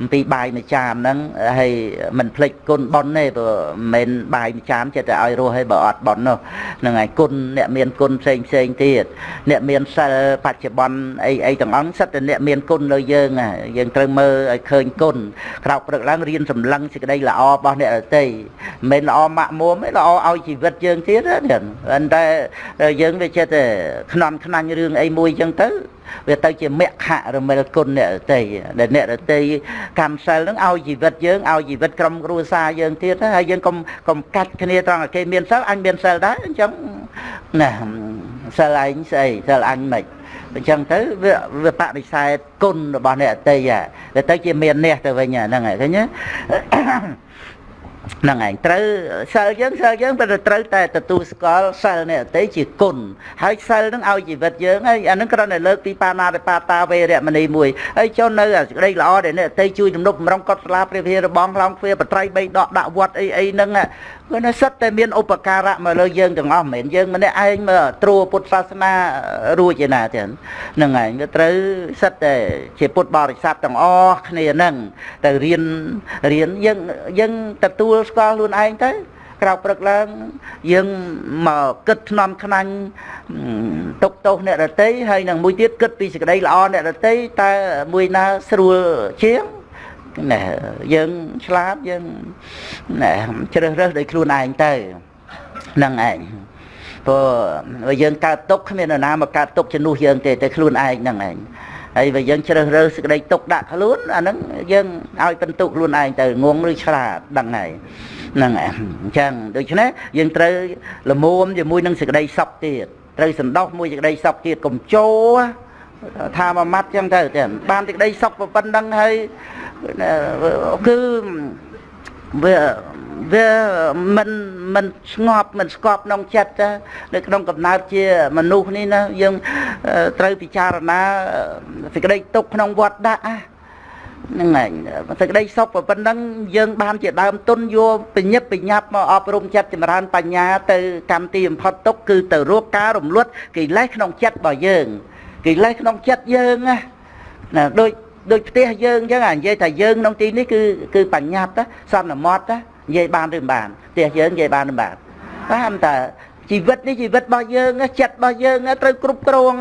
អំពីបាយមួយចានហ្នឹងហើយមិនភ្លេចគុណប៉ុនទេព្រោះមិនមែនបាយមួយចានចិត្តតែឲ្យរស់ឲ្យបើអត់ប៉ុននោះហ្នឹងហើយគុណអ្នកមានគុណផ្សេងផ្សេងទៀតអ្នកមានសិលបច្ចុប្បន្នអីអីទាំងអង្គសិតតែអ្នកមានគុណលើយើងយើងត្រូវមើលឲ្យឃើញគុណក្រោកព្រឹកឡើងរៀនសម្លឹងសេចក្តីល្អរបស់អ្នកដទៃមិនល្អម៉ាក់មុំទេល្អឲ្យជីវិតយើងទៀតណាប៉ុន្តែយើងវាចិត្តតែខ្នន់ខ្នាញ់រឿងអីមួយចឹងទៅ វាទៅជាមគ្គរមិលគុណអ្នករតីដែលអ្នករតីកម្មសិលនឹងឲ្យជីវិតយើងឲ្យជីវិតក្រុមគ្រួសារយើងទៀតហើយយើងកុំកុំកាច់គ្នាត្រង់តែគេមានសិលអញមានសិលដែរអញ្ចឹងណាសិលឯងស្អីសិលអញមិនអញ្ចឹងទៅវាវាបដិសេធគុណរបស់អ្នកអតីតវាទៅជាមាននេះទៅវិញហ្នឹងហើយឃើញទេ ហ្នឹងឯងត្រូវសិលយើងសិលយើងតែត្រូវតែទទួលស្គាល់សិលនេះអតិជាគុណហើយសិលនឹងឲ្យជីវិតយើងហើយអានឹងគ្រាន់តែលើកពីបាណាតិបាតាវេរមណីមួយហើយចុះនៅសេចក្តីល្អដែលនេះអតិជួយទំនុកម្រងកត់ស្លាព្រះវិហារបងខ្លងទ្វាបត្រៃបីដកដាក់វត្តអីអីហ្នឹង គឺនៅសិតតែមានឧបការៈមកលើយើងទាំងអស់មិនមែនយើងម្នាក់ឯងមើលត្រួពុទ្ធសាសនារួចឯណាទេហ្នឹងឯងវាត្រូវសិតតែជាពុទ្ធបរិស័ទទាំងអស់គ្នាហ្នឹងទៅរៀនរៀនយើងយើងទទួលស្គាល់ខ្លួនឯងទៅក្រៅព្រឹកឡើងយើងមកគិតថ្នមខ្នាញ់ទុកទោសអ្នករតីហើយនឹងមួយទៀតគិតពីសេចក្តីល្អអ្នករតីតើមួយណាស្រួលជាង ណែយើងឆ្លាតយើងណែជ្រើសរើសដោយខ្លួនឯងទៅហ្នឹងឯងព្រោះយើងកើតទុកគ្មាននរណាមកកើតទុកជំនួសយើងទេតែខ្លួនឯងហ្នឹងឯងហើយបើយើងជ្រើសរើសសេចក្តីទុកដាក់ខ្លួនអាហ្នឹងយើងឲ្យបន្ទុកខ្លួនឯងទៅងងឬឆ្លាតដឹងហើយហ្នឹងអញ្ចឹងដូច្នេះយើងត្រូវលមុំជាមួយនឹងសេចក្តីសុខទៀតត្រូវសន្តោសមួយសេចក្តីសុខទៀតកុំជោ ថាមួយម៉ាត់ចឹងទៅតែបានសេចក្តីសុខប៉ុណ្្នឹងហើយគឺវាវាមិនមិនស្ងប់មិនស្កប់ក្នុងចិត្តនៅក្នុងកំណើតជាមនុស្សនេះណាយើងត្រូវពិចារណាសេចក្តីទុកក្នុងវត្តដាក់ហ្នឹងឯងសេចក្តីសុខប៉ុណ្ណឹងយើងបានជាដើមទុនយកបញ្ញាបញ្ញាប់មកអប់រំចិត្តចម្រើនបញ្ញាទៅកម្មទីបំផុតទុកគឺទៅរកការរំលត់កិលេសក្នុងចិត្តរបស់យើង កិលេសក្នុងចិត្តយើងណាដូចដូចផ្ទះយើងអញ្ចឹងអានិយាយថាយើងក្នុងទីនេះគឺគឺបញ្ញត្តិសន្មត់និយាយបានឬមិនបានផ្ទះយើងនិយាយបានឬមិនបានតាមតើជីវិតនេះជីវិតរបស់យើងចិត្តរបស់យើងត្រូវគ្រប់គ្រង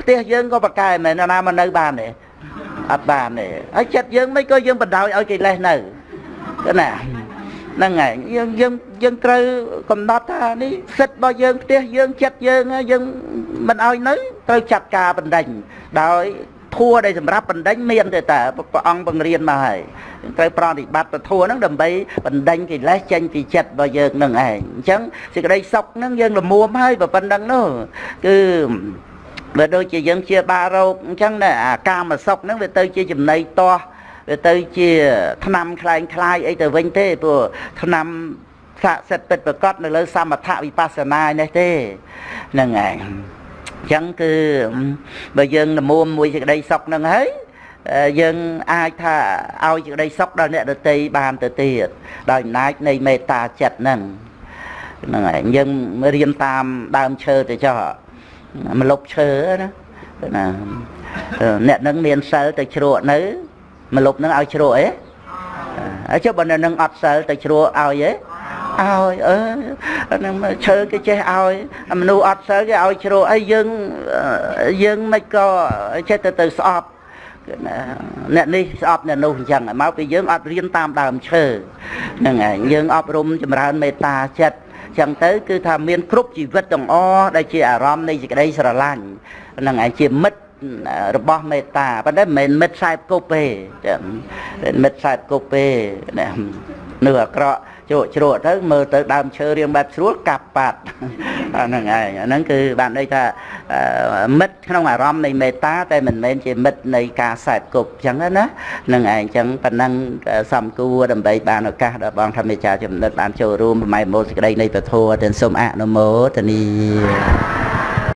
ផ្ទះយើងក៏ប្រកែមែនណាមកនៅបានទេអត់បានទេហើយចិត្តយើងមិនក៏យើងបដ ாய் ឲ្យកិលេសនៅគឺណា ហ្នឹងហើយយើងយើងយើងត្រូវកំណត់ថានេះសិទ្ធរបស់យើងផ្ទះយើងចិត្តយើងយើងមិនឲ្យនៅត្រូវចាត់ការបណ្ដេញដោយធัวដែលសម្រាប់បណ្ដេញមានទេតាព្រះអង្គបង្រៀនមកហើយត្រូវប្រតិបត្តិពធัวហ្នឹងដើម្បីបណ្ដេញកិលេសចេញពីចិត្តរបស់យើងនឹងឯងអញ្ចឹងសេចក្តីសុខហ្នឹងយើងលមួមហើយប៉ុណ្្នឹងនោះគឺបើដូចជាយើងជាបារោគអញ្ចឹងណាអាកាមសុខហ្នឹងវាទៅជាចំណៃតោះ វាទៅជាឆ្នាំคล้ายคล้ายអីទៅវិញទេព្រោះឆ្នាំស័ក្តិសិទ្ធិពិតប្រកបនៅលើសមថវិបស្សនានេះទេហ្នឹងឯងចឹងគឺបើយើងនមួមមួយសេចក្តីសុខនឹងហើយយើងអាចថាឲ្យសេចក្តីសុខដល់អ្នកដតីបានទៅទៀតដោយអំណាចនៃមេត្តាចិត្តហ្នឹងហ្នឹងហើយយើងរៀនតាមដើមឈើទៅចោះមលប់ឈើណាណាអ្នកនឹងមានសិលទៅជ្រក់នៅ មលប់នឹងឲ្យជ្រក់អីហើយចុះបើនៅនឹងអត់សិលទៅជ្រក់ឲ្យអីឲ្យអឺនឹងឈើគេចេះឲ្យមនុស្សអត់សិលគេឲ្យជ្រោអីយើងយើងមិនក៏ចេះទៅទៅស្អប់អ្នកនេះស្អប់អ្នកនោះអញ្ចឹងមកពីយើងអត់រៀនតាមដើមឈើហ្នឹងឯងយើងអប់រំចម្រើនមេត្តាចិត្តចឹងទៅគឺថាមានគ្រប់ជីវិតទាំងអស់ដែលជាអារម្មណ៍នៃសេចក្តីស្រឡាញ់ហ្នឹងឯងជាមិត្ត របស់មេត្តាប៉ុន្តែមិនមែនមិត្តខ្សែគប់ទេមិត្តខ្សែគប់ទេនេះអាក្រក់ជក់ជ្រក់ទៅមើលទៅដើមឈើរៀងបែបស្រួលកាប់បាត់អាហ្នឹងឯងអាហ្នឹងគឺបានន័យថាមិត្តក្នុងអារម្មណ៍នៃមេត្តាតែមិនមែនជាមិត្តនៃការសែបគប់អញ្ចឹងណានឹងឯងអញ្ចឹងប៉ុណ្ណឹងសំគួរដើម្បីបានឱកាសដល់បងធម្មចារចំណិតបានចូលរួមប្រម៉ែមូលសេចក្តីនៃពធទាំងសូមអនុមោទនី